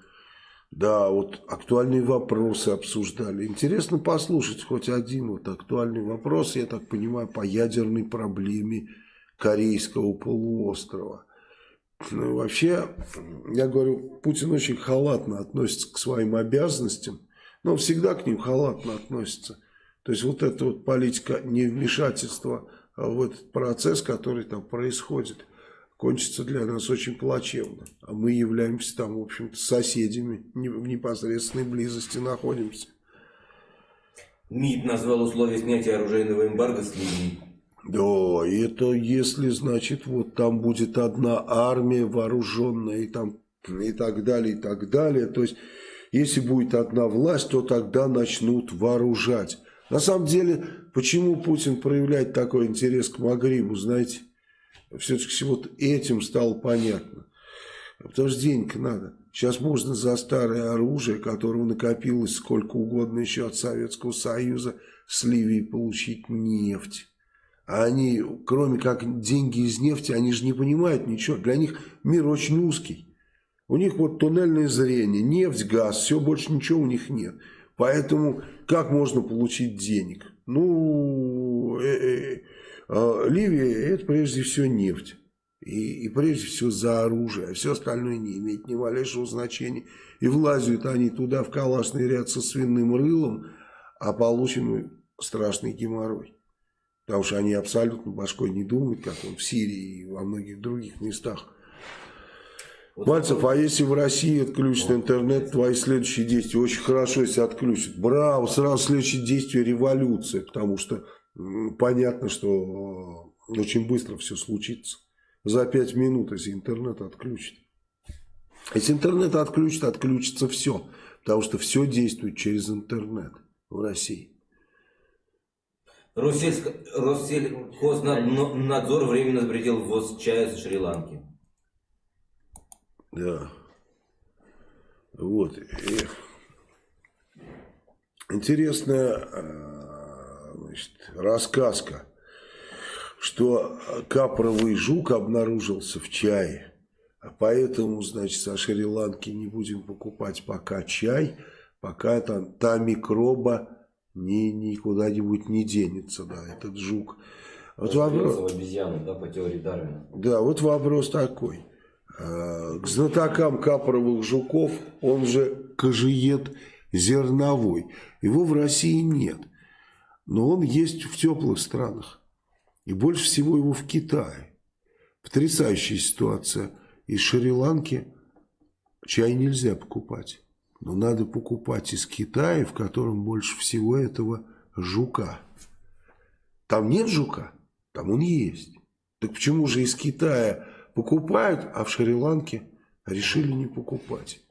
Да, вот актуальные вопросы обсуждали. Интересно послушать хоть один вот актуальный вопрос, я так понимаю, по ядерной проблеме Корейского полуострова. Ну, вообще, я говорю, Путин очень халатно относится к своим обязанностям, но всегда к ним халатно относится. То есть вот эта вот политика невмешательства в этот процесс, который там происходит, кончится для нас очень плачевно. А мы являемся там, в общем-то, соседями, в непосредственной близости находимся. МИД назвал условия снятия оружейного эмбарго с Ливии. Да, это если, значит, вот там будет одна армия вооруженная и там и так далее, и так далее. То есть, если будет одна власть, то тогда начнут вооружать. На самом деле, почему Путин проявляет такой интерес к Магрибу, знаете, все-таки вот этим стало понятно. Потому что денег надо. Сейчас можно за старое оружие, которого накопилось сколько угодно еще от Советского Союза, с Ливии получить нефть. А они, кроме как деньги из нефти, они же не понимают ничего. Для них мир очень узкий. У них вот туннельное зрение, нефть, газ, все, больше ничего у них нет. Поэтому как можно получить денег? Ну, э -э -э, Ливия это прежде всего нефть. И, и прежде всего за оружие, а все остальное не имеет ни малейшего значения. И влазят они туда в калашный ряд со свиным рылом, а получим страшный геморрой. Потому что они абсолютно башкой не думают, как он в Сирии и во многих других местах. Вот Мальцев, а если в России отключат интернет, твои следующие действия очень хорошо, если отключат. Браво, сразу следующее действие революция, потому что понятно, что очень быстро все случится за 5 минут, если интернет отключит. Если интернет отключит, отключится все. Потому что все действует через интернет в России. Россельхознадзор временно запретил ввоз чая из Шри-Ланки. Да. Вот. И интересная э, значит, рассказка что капровый жук обнаружился в чае. А поэтому, значит, со Шри-Ланки не будем покупать пока чай, пока там, та микроба ни, никуда-нибудь не денется, да, этот жук. Вот вопрос, обезьяну, да, по теории Дарвина. Да, вот вопрос такой. А, к знатокам капровых жуков, он же кожиед зерновой. Его в России нет. Но он есть в теплых странах. И больше всего его в Китае. Потрясающая ситуация. Из Шри-Ланки чай нельзя покупать. Но надо покупать из Китая, в котором больше всего этого жука. Там нет жука, там он есть. Так почему же из Китая покупают, а в Шри-Ланке решили не покупать?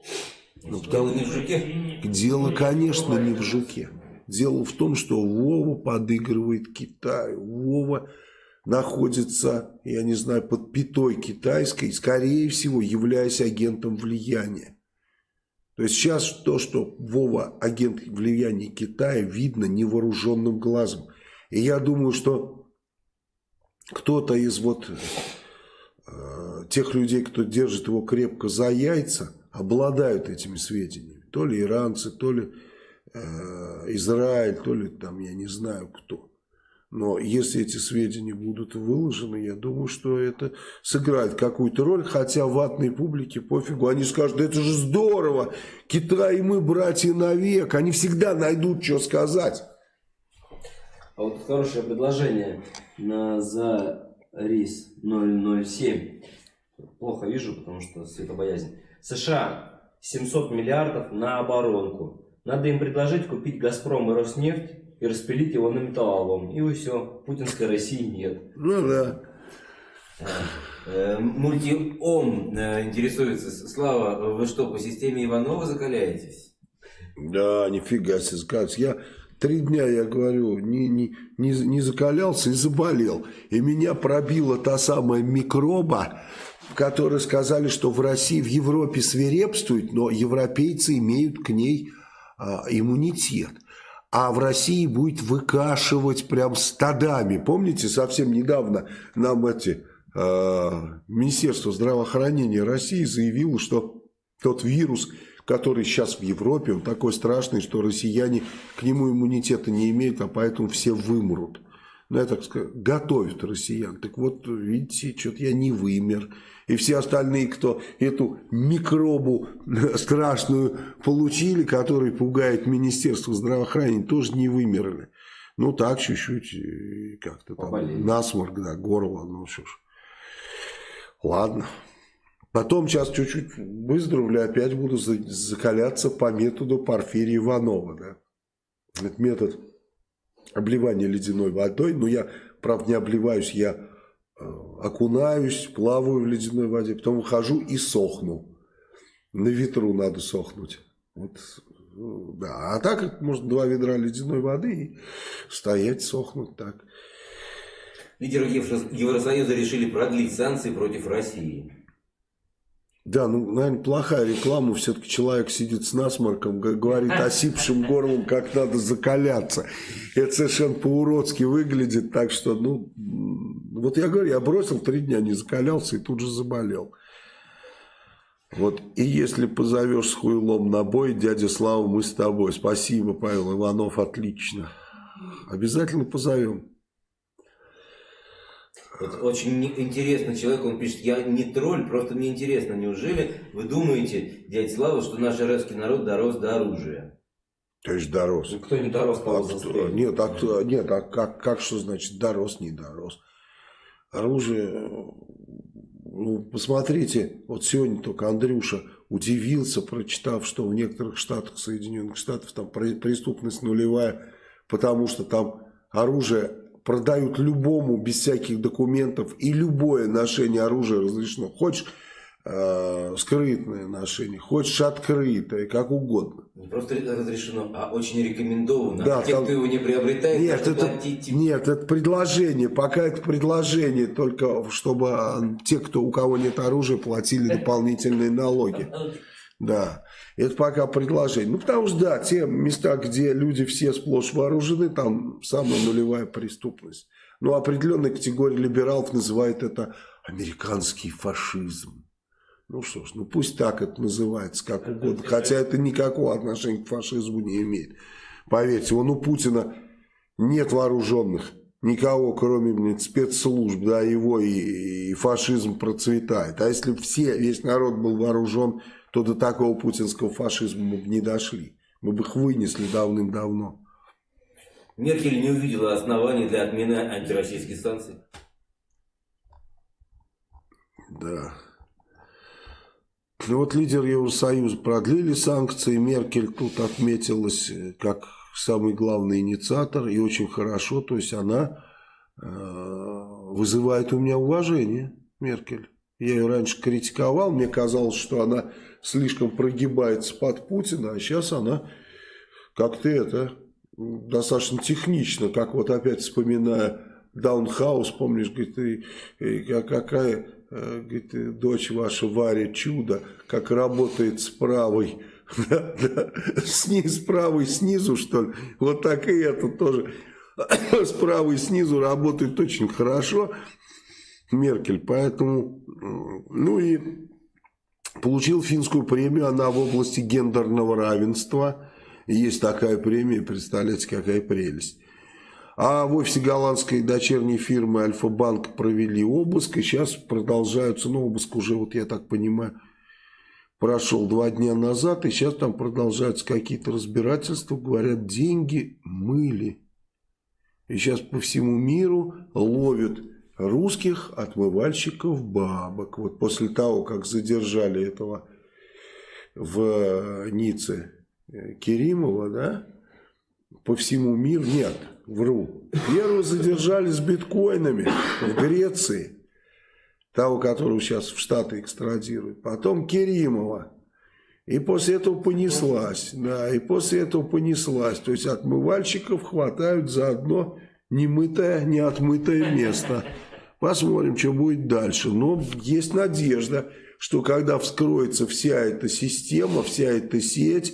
Ну, потому... не в жуке? Дело, конечно, не в жуке. Дело в том, что Вова подыгрывает Китаю. Вова находится, я не знаю, под пятой китайской, скорее всего, являясь агентом влияния. То есть сейчас то, что Вова агент влияния Китая, видно невооруженным глазом. И я думаю, что кто-то из вот э, тех людей, кто держит его крепко за яйца, обладают этими сведениями. То ли иранцы, то ли э, Израиль, то ли там, я не знаю кто. Но если эти сведения будут выложены, я думаю, что это сыграет какую-то роль. Хотя ватной публике пофигу. Они скажут, да это же здорово. Китай и мы братья навек. Они всегда найдут, что сказать. А вот хорошее предложение на за рис 007. Плохо вижу, потому что светобоязнь. США 700 миллиардов на оборонку. Надо им предложить купить Газпром и Роснефть и распилить его на металлолом. И все, путинской России нет. Ну да. Э, мультиом э, интересуется. Слава, вы что, по системе Иванова закаляетесь? Да, нифига себе, скажешь. Я три дня, я говорю, не, не, не, не закалялся и заболел. И меня пробила та самая микроба, которые сказали, что в России, в Европе свирепствует, но европейцы имеют к ней а, иммунитет а в России будет выкашивать прям стадами. Помните, совсем недавно нам эти э, Министерство здравоохранения России заявило, что тот вирус, который сейчас в Европе, он такой страшный, что россияне к нему иммунитета не имеют, а поэтому все вымрут ну, я так скажу, готовят россиян. Так вот, видите, что-то я не вымер. И все остальные, кто эту микробу страшную получили, который пугает Министерство здравоохранения, тоже не вымерли. Ну, так, чуть-чуть, как-то там, насморк, да, горло, ну, что ж. Ладно. Потом сейчас чуть-чуть выздоровлю, опять буду закаляться по методу Порфирия Иванова, да. Этот метод обливание ледяной водой. Но я правда, не обливаюсь, я э, окунаюсь, плаваю в ледяной воде, потом выхожу и сохну. На ветру надо сохнуть. Вот, э, да. А так, может, два ведра ледяной воды и стоять, сохнуть так. Лидеры Евро- Евросоюза решили продлить санкции против России. Да, ну, наверное, плохая реклама. Все-таки человек сидит с насморком, говорит осипшим горлом, как надо закаляться. Это совершенно по-уродски выглядит. Так что, ну, вот я говорю, я бросил три дня, не закалялся и тут же заболел. Вот, и если позовешь с хуйлом на бой, дядя Слава, мы с тобой. Спасибо, Павел Иванов, отлично. Обязательно позовем. Вот очень интересный человек, он пишет, я не тролль, просто мне интересно, неужели вы думаете, дядя Слава, что наш русский народ дорос до оружия? То есть дорос. Кто не дорос, А того кто- нет, а, кто- нет, а как, как что значит дорос, не дорос? Оружие, ну, посмотрите, вот сегодня только Андрюша удивился, прочитав, что в некоторых штатах Соединенных Штатов там преступность нулевая, потому что там оружие продают любому без всяких документов, и любое ношение оружия разрешено. Хочешь э, скрытное ношение, хочешь открытое, как угодно. Не просто разрешено, а очень рекомендовано. Да, А те, там- кто его не приобретает, Нет, это, платить. нет, это предложение. Пока это предложение, только чтобы а, те, кто, у кого нет оружия, платили дополнительные налоги. Да, это пока предложение. Ну, потому что, да, те места, где люди все сплошь вооружены, там самая нулевая преступность. Но определенная категория либералов называет это американский фашизм. Ну что ж, ну пусть так это называется, как угодно. Хотя это никакого отношения к фашизму не имеет. Поверьте, вон у Путина нет вооруженных. Никого, кроме блин, спецслужб, да, его и, и фашизм процветает. А если все, весь народ был вооружен, то до такого путинского фашизма мы бы не дошли. Мы бы их вынесли давным-давно. Меркель не увидела оснований для отмены антироссийских санкций. Да. Ну вот лидер Евросоюза продлили санкции. Меркель тут отметилась э, как самый главный инициатор. И очень хорошо. То есть она э, вызывает у меня уважение, Меркель. Я ее раньше критиковал. Мне казалось, что она слишком прогибается под Путина. А сейчас она как-то это достаточно технично. Как вот опять вспоминая Даунхаус, помнишь, говорит, и, и как- какая э, говорит, дочь ваша Варя чудо, как работает с правой, да, с правой снизу, что ли, вот так и это тоже с правой снизу работает очень хорошо, Меркель, поэтому, ну и получил финскую премию, она в области гендерного равенства, есть такая премия, представляете, какая прелесть. А в офисе голландской дочерней фирмы Альфа-Банк провели обыск, и сейчас продолжаются, ну, обыск уже, вот я так понимаю, прошел два дня назад, и сейчас там продолжаются какие-то разбирательства, говорят, деньги мыли. И сейчас по всему миру ловят русских отмывальщиков бабок. Вот после того, как задержали этого в Ницце э, Керимова, да, по всему миру, нет, вру. Первого задержали с биткоинами в Греции, того, которого сейчас в Штаты экстрадируют. Потом Керимова. И после этого понеслась, да, и после этого понеслась. То есть отмывальщиков хватают за одно немытое, неотмытое место. Посмотрим, что будет дальше. Но есть надежда, что когда вскроется вся эта система, вся эта сеть,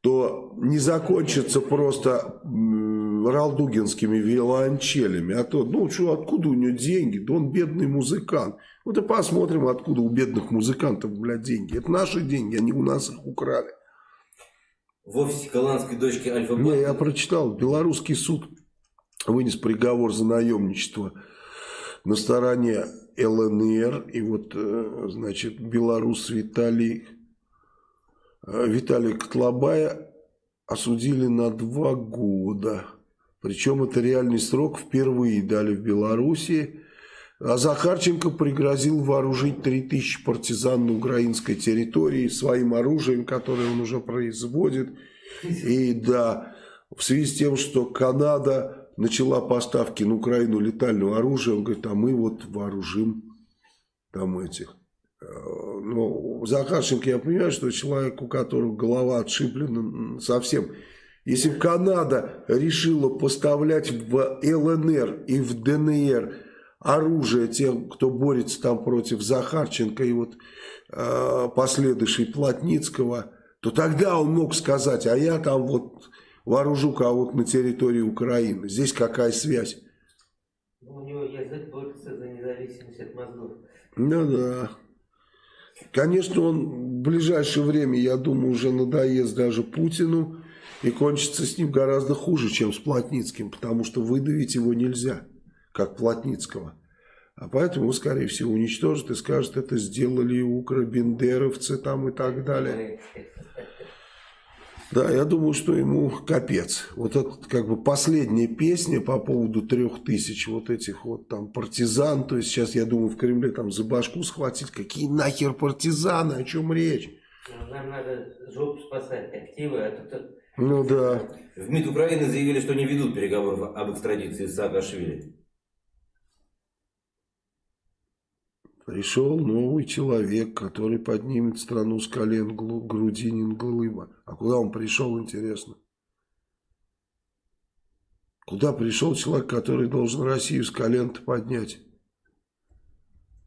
то не закончится просто ралдугинскими виолончелями, а то, ну что, откуда у него деньги? Да он бедный музыкант. Вот и посмотрим, откуда у бедных музыкантов, блядь, деньги. Это наши деньги, они у нас их украли. В офисе голландской дочки Альфа-Банка Не, я прочитал, белорусский суд вынес приговор за наемничество на стороне ЛНР. И вот, э, значит, белорус Виталий, э, Виталий Котлобая осудили на два года. Причем это реальный срок впервые дали в Белоруссии. А Захарченко пригрозил вооружить 3000 партизан на украинской территории своим оружием, которое он уже производит. И да, в связи с тем, что Канада начала поставки на Украину летального оружия, он говорит, а мы вот вооружим там этих. Э, Но Захарченко, я понимаю, что человек, у которого голова отшиблена совсем. Если бы Канада решила поставлять в ЛНР и в ДНР оружие тем, кто борется там против Захарченко и вот э, последующей Плотницкого, то тогда он мог сказать, а я там вот вооружу кого-то на территории Украины. Здесь какая связь? Ну, у него язык борется за независимость от мозгов. Ну да. Конечно, он в ближайшее время, я думаю, уже надоест даже Путину. И кончится с ним гораздо хуже, чем с Плотницким. Потому что выдавить его нельзя, как Плотницкого. А поэтому, скорее всего, уничтожат и скажут, это сделали укробендеровцы там и так далее. Да, я думаю, что ему капец. Вот это как бы последняя песня по поводу трех тысяч вот этих вот там партизан. То есть сейчас, я думаю, в Кремле там за башку схватить. Какие нахер партизаны, о чем речь? Ну, Нам надо жопу спасать, активы, а тут Ну да. В МИД Украины заявили, что не ведут переговоров об экстрадиции Саакашвили. Пришел новый человек, который поднимет страну с колен Грудинин Глыба. А куда он пришел, интересно? Куда пришел человек, который должен Россию с колен поднять?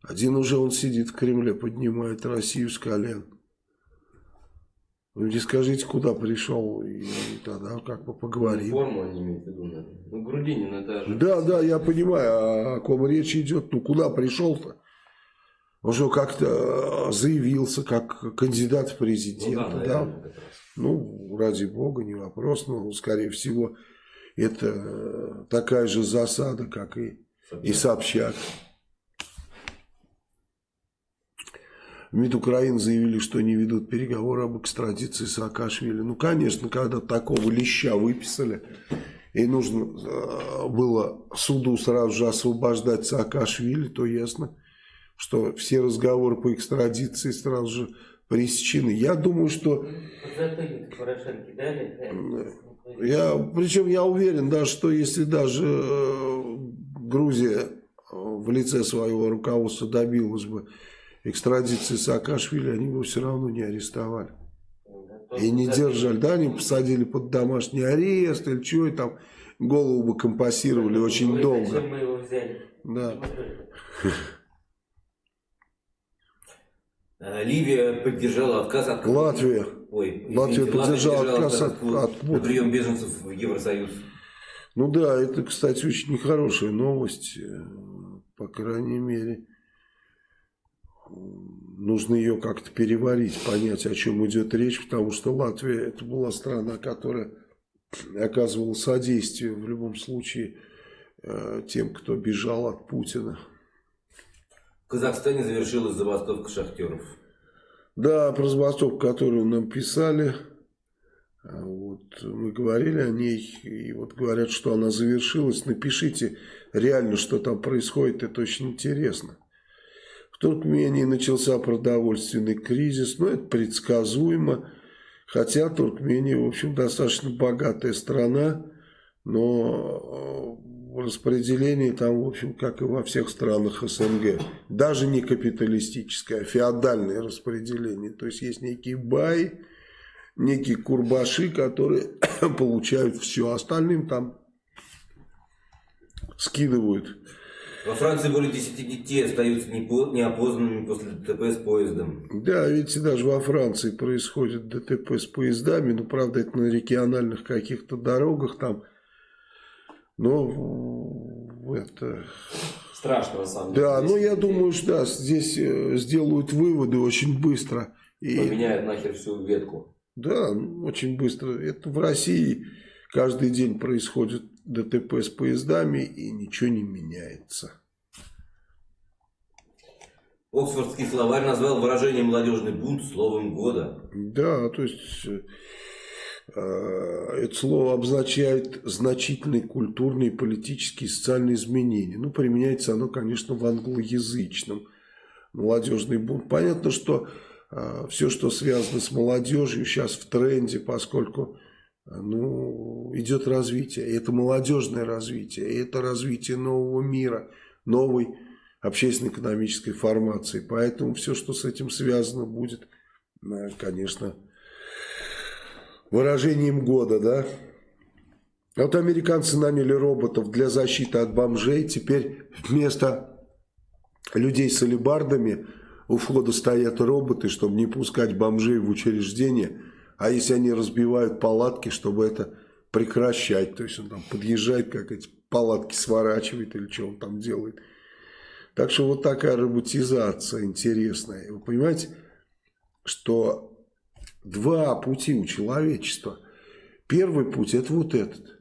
Один уже он сидит в Кремле, поднимает Россию с колен. Вы мне скажите, куда пришел, и тогда как бы поговорим. Форму они имеют в виду, наверное. Ну, Грудинин, это же... Да, да, я понимаю, о ком речь идет. Ну, куда пришел-то? Он же как-то заявился как кандидат в Ну президенты, да, да? наверное, раз. Ну, ради бога, не вопрос, но, скорее всего, это такая же засада, как и, и Собчак. В МИД Украины заявили, что не ведут переговоры об экстрадиции Саакашвили. Ну, конечно, когда такого леща выписали, и нужно э, было суду сразу же освобождать Саакашвили, то ясно, что все разговоры по экстрадиции сразу же пресечены. Я думаю, что Вот затыльник Порошенко дали. э, я, причем я уверен, да, что если даже э, Грузия э, в лице своего руководства добилась бы экстрадиции Саакашвили, они бы все равно не арестовали. И не держали, да, они посадили под домашний арест или что, и там голову бы компасировали очень Ой, долго. Да. Э, Ливия поддержала отказ от... Латвия. Ой, Латвия извините, поддержала отказ от- квот от квот. на прием беженцев в Евросоюз. Ну да, это, кстати, очень нехорошая новость, э, по крайней мере. Нужно ее как-то переварить, понять, о чем идет речь, потому что Латвия это была страна, которая оказывала содействие в любом случае э, тем, кто бежал от Путина. Казахстане завершилась забастовка шахтеров. Да, про забастовку, которую нам писали, а вот мы говорили о ней, и вот говорят, что она завершилась. Напишите реально, что там происходит, это очень интересно. В Туркмении начался продовольственный кризис, но это предсказуемо. Хотя Туркмения, в общем, достаточно богатая страна, но э, распределение там, в общем, как и во всех странах СНГ, даже не капиталистическое, а феодальное распределение. То есть есть некие баи, некие курбаши, которые получают все, остальным там скидывают. Во Франции более 10 детей остаются неопознанными после ДТП с поездом. Да, видите, даже во Франции происходит ДТП с поездами, ну, правда, это на региональных каких-то дорогах там, но в- это... Страшно, на самом деле. Да, ну, Если я думаю, что да, здесь э, сделают выводы очень быстро. И, Поменяют нахер всю ветку. да, ну, очень быстро. Это в России каждый день происходит ДТП с поездами, и ничего не меняется. Оксфордский словарь назвал выражение «молодежный бунт» словом года. Да, то есть э, это слово обозначает значительные культурные, политические и социальные изменения. Ну, применяется оно, конечно, в англоязычном. Молодежный бунт. Понятно, что все, что связано с молодежью, сейчас в тренде, поскольку ну, идет развитие. И это молодежное развитие, и это развитие нового мира, новой общественно-экономической формации. Поэтому все, что с этим связано, будет, э, конечно, выражением года, да. Вот американцы наняли роботов для защиты от бомжей. Теперь вместо людей с алебардами у входа стоят роботы, чтобы не пускать бомжей в учреждение. А если они разбивают палатки, чтобы это прекращать. То есть он там подъезжает, как эти палатки сворачивает или что он там делает. Так что вот такая роботизация интересная. Вы понимаете, что два пути у человечества. Первый путь это вот этот.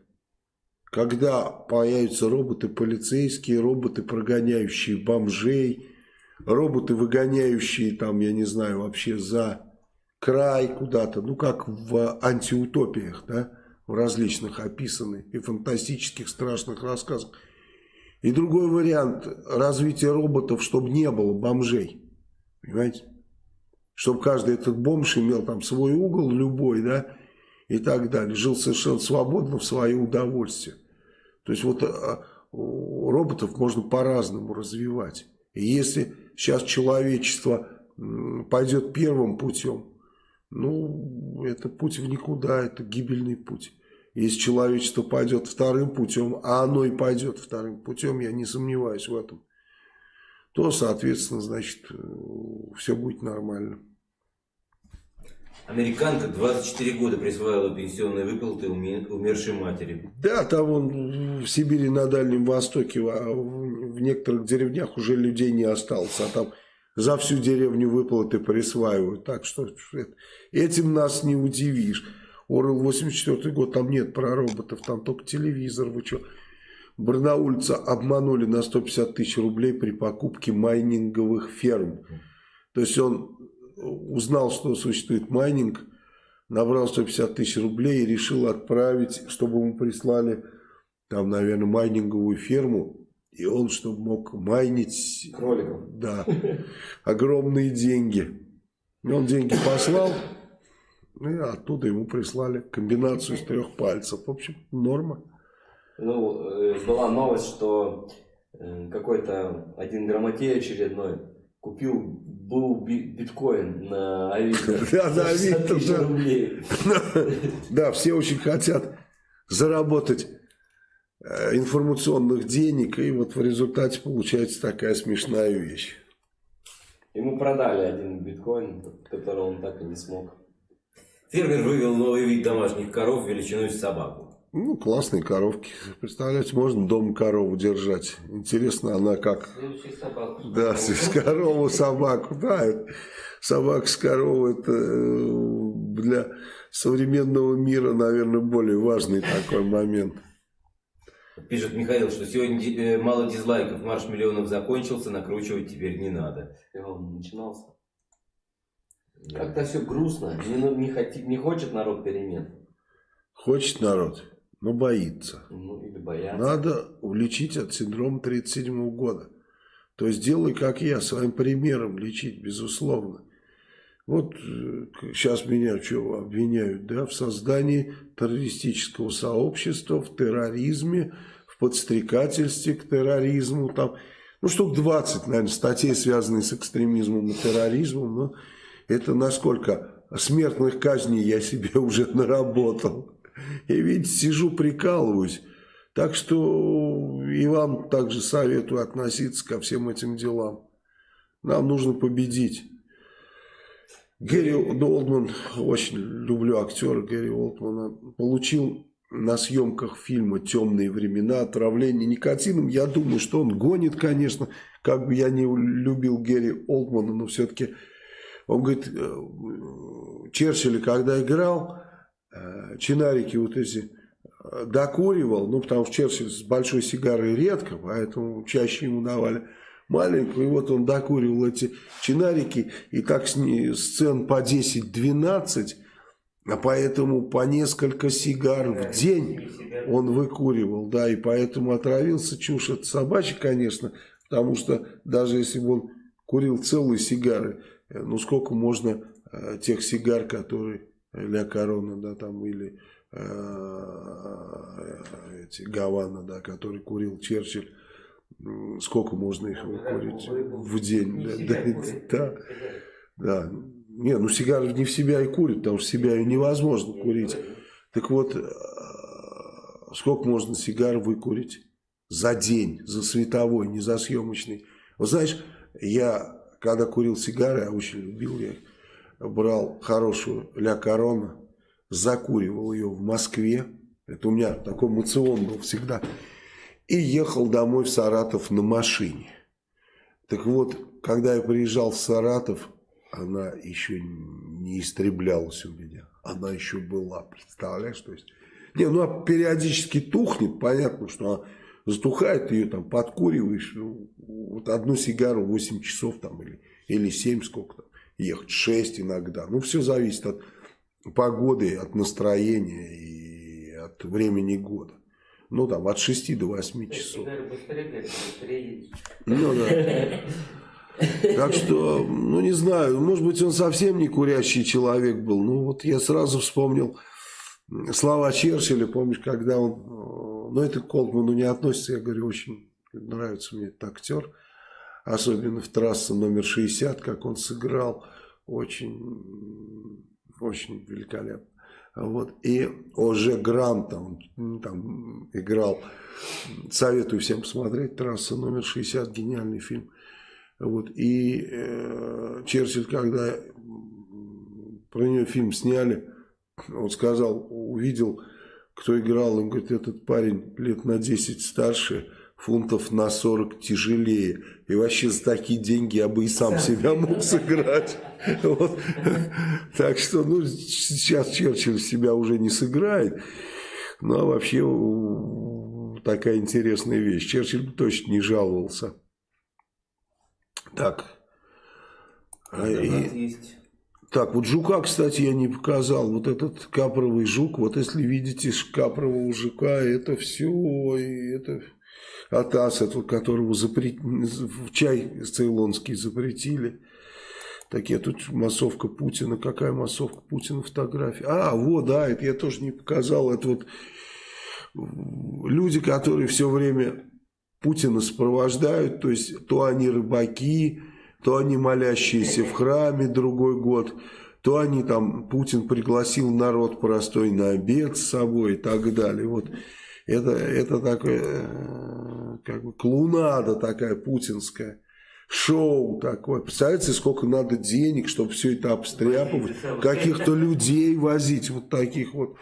Когда появятся роботы полицейские, роботы, прогоняющие бомжей, роботы, выгоняющие там, я не знаю, вообще за край куда-то, ну как в антиутопиях, да, в различных описанных и фантастических страшных рассказах. И другой вариант развития роботов, чтобы не было бомжей. Понимаете? Чтобы каждый этот бомж имел там свой угол любой, да, и так далее. Жил совершенно свободно в свое удовольствие. То есть вот а, роботов можно по-разному развивать. И если сейчас человечество пойдет первым путем, ну, это путь в никуда, это гибельный путь. Если человечество пойдет вторым путем, а оно и пойдет вторым путем, я не сомневаюсь в этом, то, соответственно, значит, э, все будет нормально. Американка 24 года присваивала пенсионные выплаты умершей матери. Да, там он в Сибири на Дальнем Востоке, в некоторых деревнях уже людей не осталось, а там за всю деревню выплаты присваивают. Так что этим нас не удивишь. Орел 84 год, там нет про роботов, там только телевизор, вы что. Барнаульца обманули на 150 тысяч рублей при покупке майнинговых ферм. То есть он узнал, что существует майнинг, набрал 150 тысяч рублей и решил отправить, чтобы ему прислали там, наверное, майнинговую ферму. И он, чтобы мог майнить... Кроликов. Да. Огромные деньги. И он деньги послал, и оттуда ему прислали комбинацию из трех пальцев. В общем, норма. Ну, э, была новость, что э, какой-то один грамотей очередной купил был биткоин на Авито. Да, на Авито. Да, все очень хотят заработать э, информационных денег, и вот в результате получается такая смешная вещь. Ему продали один биткоин, который он так и не смог. Фермер вывел новый вид домашних коров величиной с собаку. Ну, классные коровки. Представляете, можно дома корову держать. Интересно, она как... собаку. Да, с корову собаку. Да, собака с коровой это э, для современного мира, наверное, более важный такой момент. Пишет Михаил, что сегодня э, мало дизлайков, марш миллионов закончился, накручивать теперь не надо. И он начинался. Как-то все грустно, не, не, хотит, не хочет народ перемен. Хочет народ но боится. Ну, или боятся. Надо улечить от синдрома 37 года. То есть делай, как я, своим примером лечить, безусловно. Вот сейчас э, меня что обвиняют, да, в создании террористического сообщества, в терроризме, в подстрекательстве к терроризму, там, ну, штук 20, наверное, статей, связанных с экстремизмом и терроризмом, но это насколько смертных казней я себе уже наработал. Я, видите, сижу, прикалываюсь. Так что и вам также советую относиться ко всем этим делам. Нам нужно победить. Гэри Олдман, очень люблю актера Гэри Олдмана, получил на съемках фильма «Темные времена» отравление никотином. Я думаю, что он гонит, конечно, как бы я не любил Гэри Олдмана, но все-таки он говорит, э, Черчилль, когда играл, чинарики вот эти э, докуривал, ну, потому что Черчилль с большой сигарой редко, поэтому чаще ему давали маленькую, и вот он докуривал эти чинарики, и так с сцен по 10-12, а поэтому по несколько сигар в день он выкуривал, да, и поэтому отравился чушь от собачья, конечно, потому что даже если бы он курил целые сигары, э, ну сколько можно тех сигар, которые Ля Корона, да, там, или э, эти Гавана, да, который курил Черчилль, сколько можно их выкурить в день? Да, да, да. Не, ну сигару не в себя и курит, потому что себя ее невозможно курить. Так вот, э, сколько можно сигар выкурить за день, за световой, не за съемочный? Вот знаешь, я, когда курил сигары, я очень любил, я их брал хорошую Ля Корона, закуривал ее в Москве, это у меня такой мацион был всегда, и ехал домой в Саратов на машине. Так вот, когда я приезжал в Саратов, она еще не истреблялась у меня. Она еще была, представляешь? То есть, не, ну а периодически тухнет, понятно, что она затухает, ее там подкуриваешь, ну, вот одну сигару 8 часов там или, или 7 сколько там, ехать, 6 иногда. Ну, все зависит от погоды, от настроения и от времени года. Ну, там, от 6 до 8 часов. Ну да. Так что, ну не знаю, может быть он совсем не курящий человек был. Ну вот я сразу вспомнил слова Черчилля, помнишь, когда он, э, ну это к Колтману не относится, я говорю, очень нравится мне этот актер, особенно в трассе номер 60, как он сыграл, очень, очень великолепно. Вот. И Оже Гранта, он м, там играл, советую всем посмотреть, трасса номер 60, гениальный фильм. Вот. И э, Черчилль, когда про нее фильм сняли, он сказал, увидел, кто играл, он говорит, этот парень лет на 10 старше, фунтов на 40 тяжелее. И вообще за такие деньги я бы и сам себя мог сыграть. Вот. Так что, ну, сейчас Черчилль себя уже не сыграет. Ну, а вообще такая интересная вещь. Черчилль бы точно не жаловался. Так. А, и- есть. так, вот жука, кстати, я не показал. Вот этот капровый жук, вот если видите капрового жука, это все, это атас, этого, которого запрет... чай цейлонский запретили. Так я тут массовка Путина. Какая массовка Путина фотография? А, вот, да, это я тоже не показал. Это вот люди, которые все время Путина сопровождают, то есть то они рыбаки, то они молящиеся в храме другой год, то они там, Путин пригласил народ простой на обед с собой и так далее. Вот это, это такое, э, как бы клоунада такая путинская. Шоу такое. Представляете, сколько надо денег, чтобы все это обстряпывать, каких-то людей возить, вот таких вот.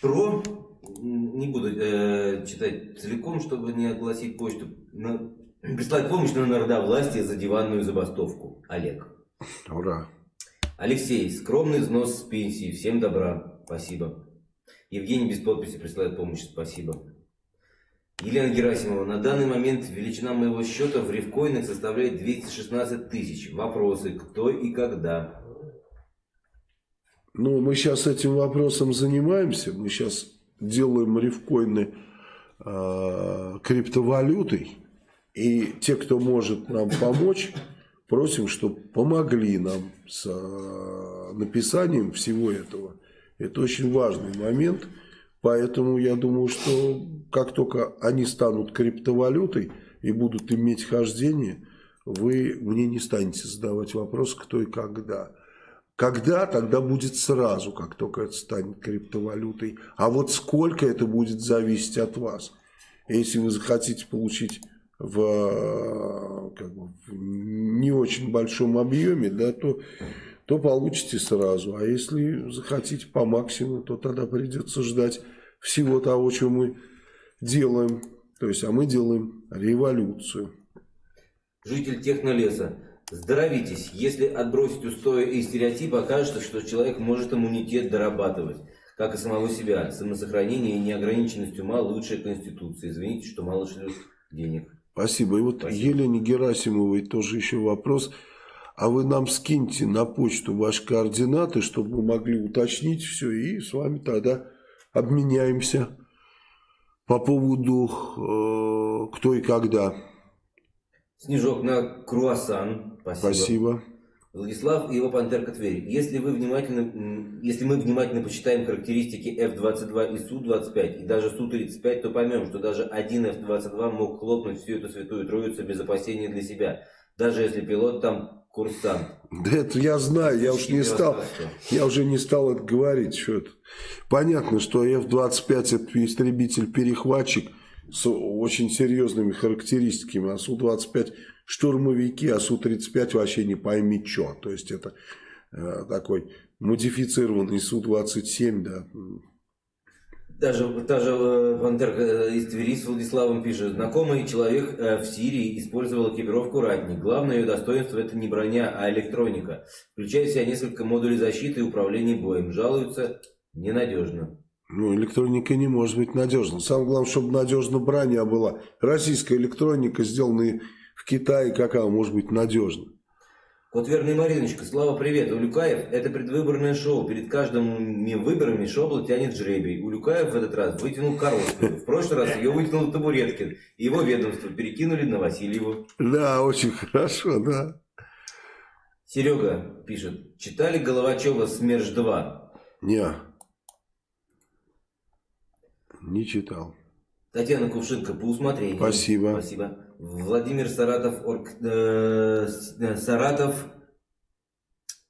Про, м, не буду э, читать целиком, чтобы не огласить почту, на, прислать помощь на народовластие за диванную забастовку. Олег. Ура. Алексей, скромный взнос с пенсии, всем добра, спасибо. Евгений без подписи присылает помощь, спасибо. Елена Герасимова, на данный момент величина моего счета в рифкоинах составляет 216 тысяч. Вопросы, кто и когда? Ну, мы сейчас этим вопросом занимаемся. Мы сейчас делаем рифкоины э, криптовалютой. И те, кто может нам помочь, просим, чтобы помогли нам с э, написанием всего этого. Это очень важный момент. Поэтому я думаю, что как только они станут криптовалютой и будут иметь хождение, вы мне не станете задавать вопрос, кто и когда. Когда, тогда будет сразу, как только это станет криптовалютой. А вот сколько это будет зависеть от вас. Если вы захотите получить в, как бы, в не очень большом объеме, да, то, то получите сразу. А если захотите по максимуму, то тогда придется ждать всего того, что мы делаем. То есть, а мы делаем революцию. Житель технолеса. Здоровитесь. Если отбросить устои и стереотипы, окажется, что человек может иммунитет дорабатывать. Как и самого себя. Самосохранение и неограниченность ума лучшая конституция. Извините, что мало шлют денег. Спасибо. И вот Спасибо. Елене Герасимовой тоже еще вопрос. А вы нам скиньте на почту ваши координаты, чтобы мы могли уточнить все, и с вами тогда обменяемся по поводу э, кто и когда. Снежок на круассан. Спасибо. Спасибо. Владислав и его пантерка Тверь. Если, вы внимательно, если мы внимательно почитаем характеристики F-22 и Су-25, и даже Су-35, то поймем, что даже один F-22 мог хлопнуть всю эту святую троицу без опасения для себя, даже если пилот там курсант. Да это я знаю, я уж не стал, я уже не стал это говорить. Что это. Понятно, что F-25 это истребитель-перехватчик с очень серьезными характеристиками, а Су-25 штурмовики, а Су-35 вообще не пойми что. То есть это э, такой модифицированный Су-27, да. Даже, даже э, Пантерка э, из Твери с Владиславом пишет. Знакомый человек э, в Сирии использовал экипировку «Ратник». Главное ее достоинство – это не броня, а электроника. Включает в себя несколько модулей защиты и управления боем. Жалуются ненадежно. Ну, электроника не может быть надежна. Самое главное, чтобы надежна броня была. Российская электроника, сделанная в Китае, как она может быть надежна? Вот верный Мариночка, Слава, привет. Улюкаев – это предвыборное шоу. Перед каждыми выборами шобло тянет жребий. Улюкаев в этот раз вытянул коробку. В прошлый раз ее вытянул Табуреткин. Его ведомство перекинули на Васильеву. Да, очень хорошо, да. Серега пишет. Читали Головачева «СМЕРШ-2»? Не, не читал. Татьяна Кувшинка, по усмотрению. Спасибо. Спасибо. Владимир Саратов, орг, э, с- Саратов,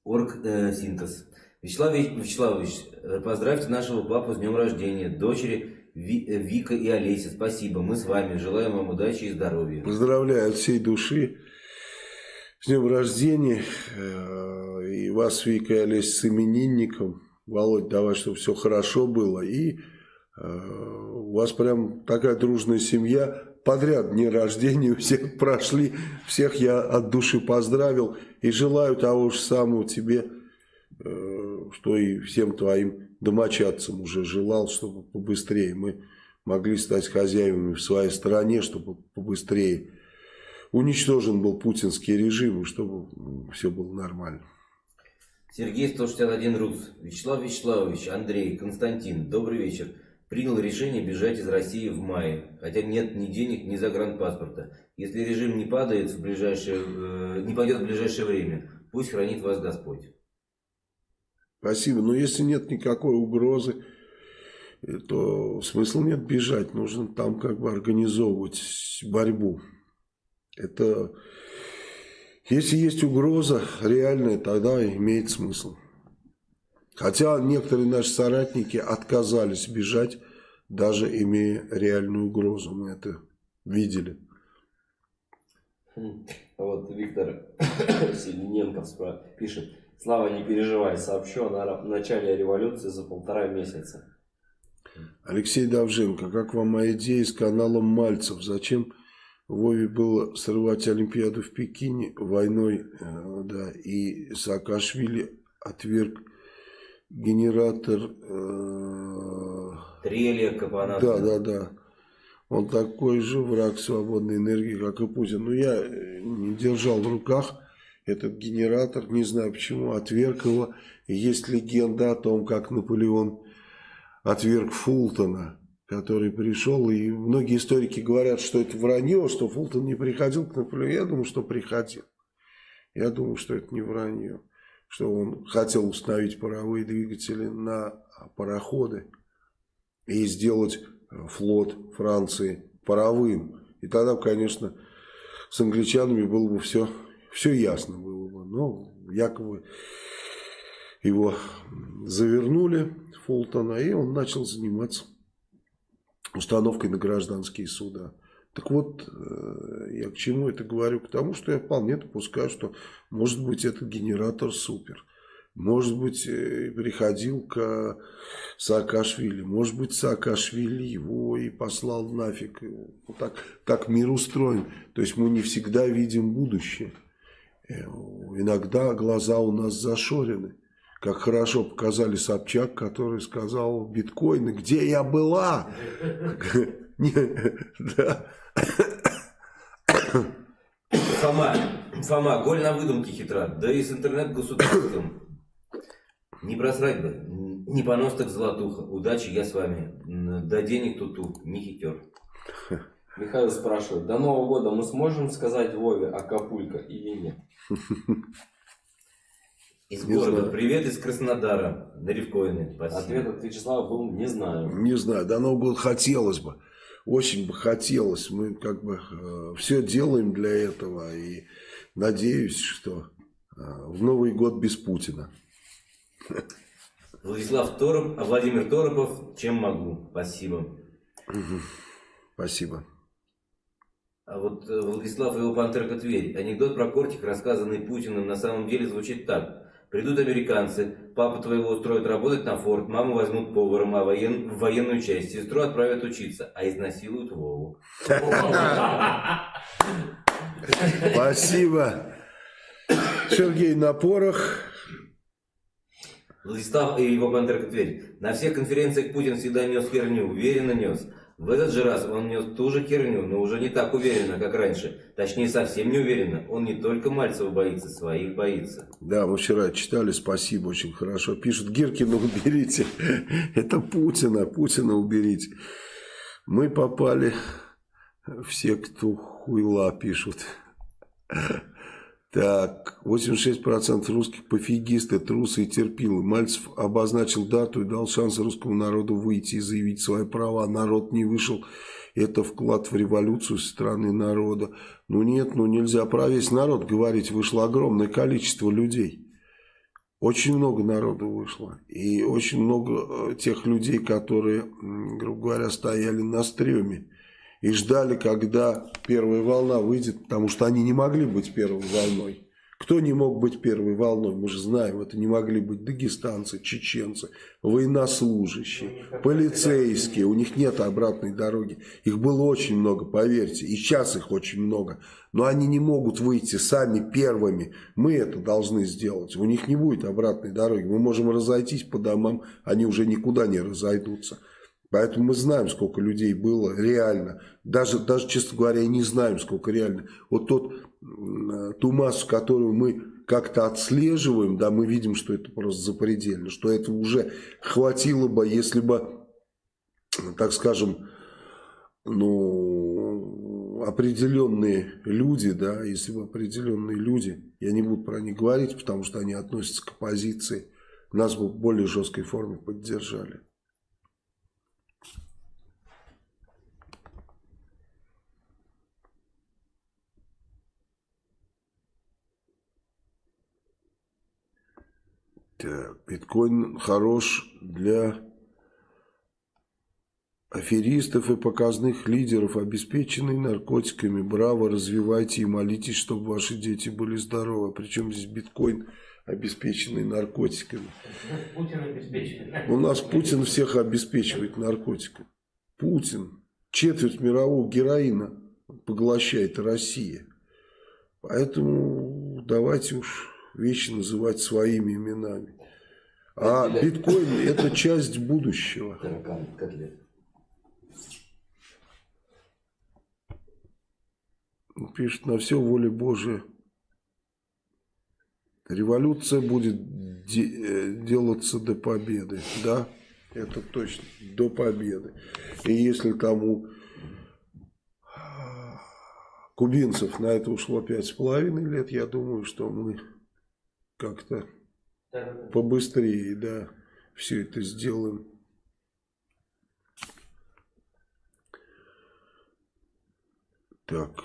орг, э, синтез. Вячеслав Вич- Вячеславович, э, поздравьте нашего папу с днем рождения, дочери э, Вика и Олеся. Спасибо, мы с вами. Желаем вам удачи и здоровья. Поздравляю от всей души с днем рождения. Э, И вас, Вика и Олесь, с именинником. Володь, давай, чтобы все хорошо было. И э, у вас прям такая дружная семья. Подряд дни рождения у всех прошли. Всех я от души поздравил. И желаю того же самого тебе, э, что и всем твоим домочадцам уже желал, чтобы побыстрее мы могли стать хозяевами в своей стране, чтобы побыстрее уничтожен был путинский режим, и чтобы все было нормально. Сергей 161 Рус. Вячеслав Вячеславович, Андрей, Константин, добрый вечер. Принял решение бежать из России в мае, хотя нет ни денег, ни загранпаспорта. Если режим не падает в ближайшее, э, не пойдет в ближайшее время, пусть хранит вас Господь. Спасибо. Но если нет никакой угрозы, э, то смысла нет бежать. Нужно там как бы организовывать борьбу. Это если есть угроза реальная, тогда имеет смысл. Хотя некоторые наши соратники отказались бежать, даже имея реальную угрозу. Мы это видели. Хм. Вот Виктор Селененков пишет. Слава, не переживай, сообщу о на- начале революции за полтора месяца. Алексей Давженко, как вам моя идея с каналом Мальцев? Зачем Вове было срывать Олимпиаду в Пекине войной, э, да, и Саакашвили отверг генератор, э, Трелия, Капанат. да, да, да. Он такой же враг свободной энергии, как и Путин. Но я э, не держал в руках этот генератор, не знаю почему, отверг его. Есть легенда о том, как Наполеон отверг Фултона, который пришел. И многие историки говорят, что это вранье, что Фултон не приходил к Наполеону. Я думаю, что приходил. Я думаю, что это не вранье. Что он хотел установить паровые двигатели на пароходы и сделать флот Франции паровым. И тогда, конечно, с англичанами было бы все, все ясно было бы. Но якобы его завернули, Фултона, и он начал заниматься установкой на гражданские суда. Так вот, э, я к чему это говорю? К тому, что я вполне допускаю, что может быть этот генератор супер. Может быть, э, приходил к Саакашвили. Может быть, Саакашвили его и послал нафиг. Вот так, так мир устроен. То есть мы не всегда видим будущее. Э, Иногда глаза у нас зашорены. Как хорошо показали Собчак, который сказал биткоины, где я была? Да. Фома, Фома, голь на выдумке хитра, да и с интернет-государством. Не просрать бы, не понос так золотуха, удачи, я с вами, да денег тут не хитер. Михаил спрашивает, до Нового года мы сможем сказать Вове Акапулько или нет? Из Не города. знаю. Привет из Краснодара. На Ревкоины. Спасибо. Ответ от Вячеслава был «не знаю». Не знаю, до Нового года хотелось бы. Очень бы хотелось. Мы как бы все делаем для этого. И надеюсь, что э, в Новый год без Путина. Владислав Тороп, а Владимир Торопов, чем могу. Спасибо. Спасибо. А вот э, Владислав и его пантерка Тверь. Анекдот про кортик, рассказанный Путиным, на самом деле звучит так. Придут американцы, папу твоего устроят работать на форт, маму возьмут поваром а воен... в военную часть, сестру отправят учиться, а изнасилуют Вову. Спасибо. Сергей Напорох. Владислав и его пантерка Тверь. На всех конференциях Путин всегда нес херню, уверенно нес. В этот же раз он нес ту же херню, но уже не так уверенно, как раньше. Точнее, совсем не уверенно. Он не только Мальцева боится, своих боится. Да, мы вчера читали, спасибо, очень хорошо. Пишут, Гиркина уберите. Это Путина, Путина уберите. Мы попали, все, кто хуйла пишут. Так, 86% русских пофигисты, трусы и терпилы. Мальцев обозначил дату и дал шанс русскому народу выйти и заявить свои права. Народ не вышел. Это вклад в революцию со стороны народа. Ну нет, ну нельзя про весь народ говорить. Вышло огромное количество людей. Очень много народу вышло. И очень много э, тех людей, которые, грубо говоря, стояли на стреме и ждали, когда первая волна выйдет, потому что они не могли быть первой волной. Кто не мог быть первой волной? Мы же знаем, это не могли быть дагестанцы, чеченцы, военнослужащие, полицейские. У них нет обратной дороги. Их было очень много, поверьте. И сейчас их очень много. Но они не могут выйти сами первыми. Мы это должны сделать. У них не будет обратной дороги. Мы можем разойтись по домам, они уже никуда не разойдутся. Поэтому мы знаем, сколько людей было реально. Даже, даже, честно говоря, не знаем, сколько реально. Вот тот, м, ту массу, которую мы как-то отслеживаем, да, мы видим, что это просто запредельно. Что это уже хватило бы, если бы, так скажем, ну, определенные люди, да, если бы определенные люди, я не буду про них говорить, потому что они относятся к оппозиции, нас бы в более жесткой форме поддержали. Так, биткоин хорош для аферистов и показных лидеров, обеспеченный наркотиками. Браво, развивайте и молитесь, чтобы ваши дети были здоровы. Причем здесь биткоин, обеспеченный наркотиками. У нас Путин всех обеспечивает наркотиками. Путин четверть мирового героина поглощает Россия. Поэтому давайте уж вещи называть своими именами. А биткоин это часть будущего. Пишет, на все воля Божия. Революция будет де- э, делаться до победы. Да, это точно, до победы. И если там у кубинцев на это ушло пять с половиной лет, я думаю, что мы как-то побыстрее, да, все это сделаем. Так.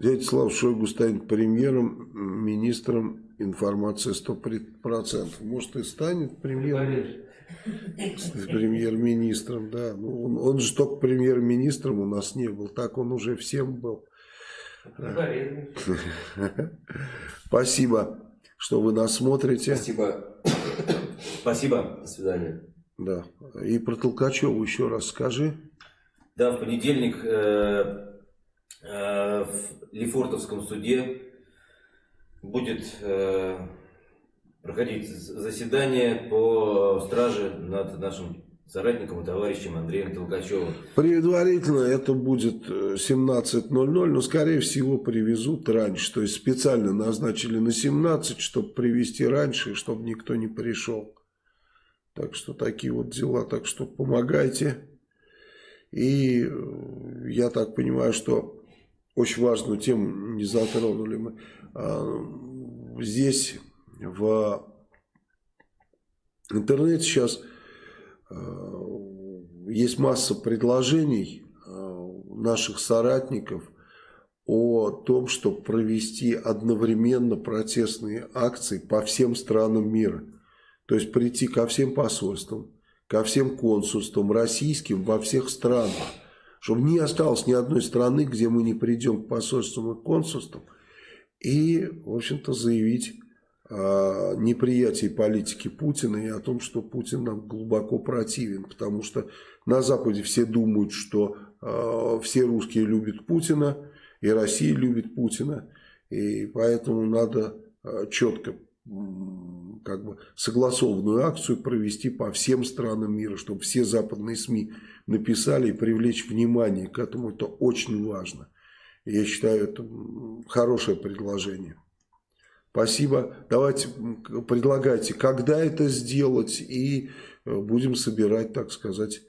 Дядя Слав Шойгу станет премьером, министром информации 100%. Может и станет премьером, премьер-министром, да. Ну, он, он же только премьер-министром у нас не был, так он уже всем был. Спасибо, что вы нас смотрите. Спасибо. Спасибо. До свидания. Да. И про Толкачеву еще раз скажи. Да, в понедельник э, э, в Лефортовском суде будет э, проходить заседание по страже над нашим соратником и товарищем Андреем Толкачевым. Предварительно это будет э, 17.00, но скорее всего привезут раньше. То есть специально назначили на 17, чтобы привезти раньше, чтобы никто не пришел. Так что такие вот дела. Так что помогайте. И э, я так понимаю, что очень важную тему не затронули мы. А, здесь в интернете сейчас э, есть масса предложений э, наших соратников о том, чтобы провести одновременно протестные акции по всем странам мира. То есть прийти ко всем посольствам, ко всем консульствам российским во всех странах. Чтобы не осталось ни одной страны, где мы не придем к посольствам и консульствам. И, в общем-то, заявить неприятии политики Путина и о том, что Путин нам глубоко противен. Потому что на Западе все думают, что э, все русские любят Путина, и Россия любит Путина. И поэтому надо э, четко как бы согласованную акцию провести по всем странам мира, чтобы все западные СМИ написали и привлечь внимание к этому. Это очень важно. Я считаю, это хорошее предложение. Спасибо. Давайте предлагайте, когда это сделать, и э, будем собирать, так сказать,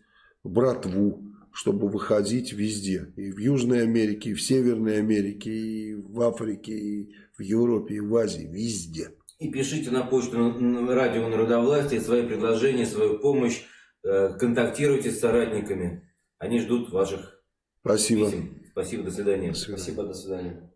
братву, чтобы выходить везде. И в Южной Америке, и в Северной Америке, и в Африке, и в Европе, и в Азии, везде. И пишите на почту радио Народовластия свои предложения, свою помощь. Э, контактируйте с соратниками. Они ждут ваших Спасибо. писем. Спасибо, до свидания. До свидания. Спасибо, до свидания.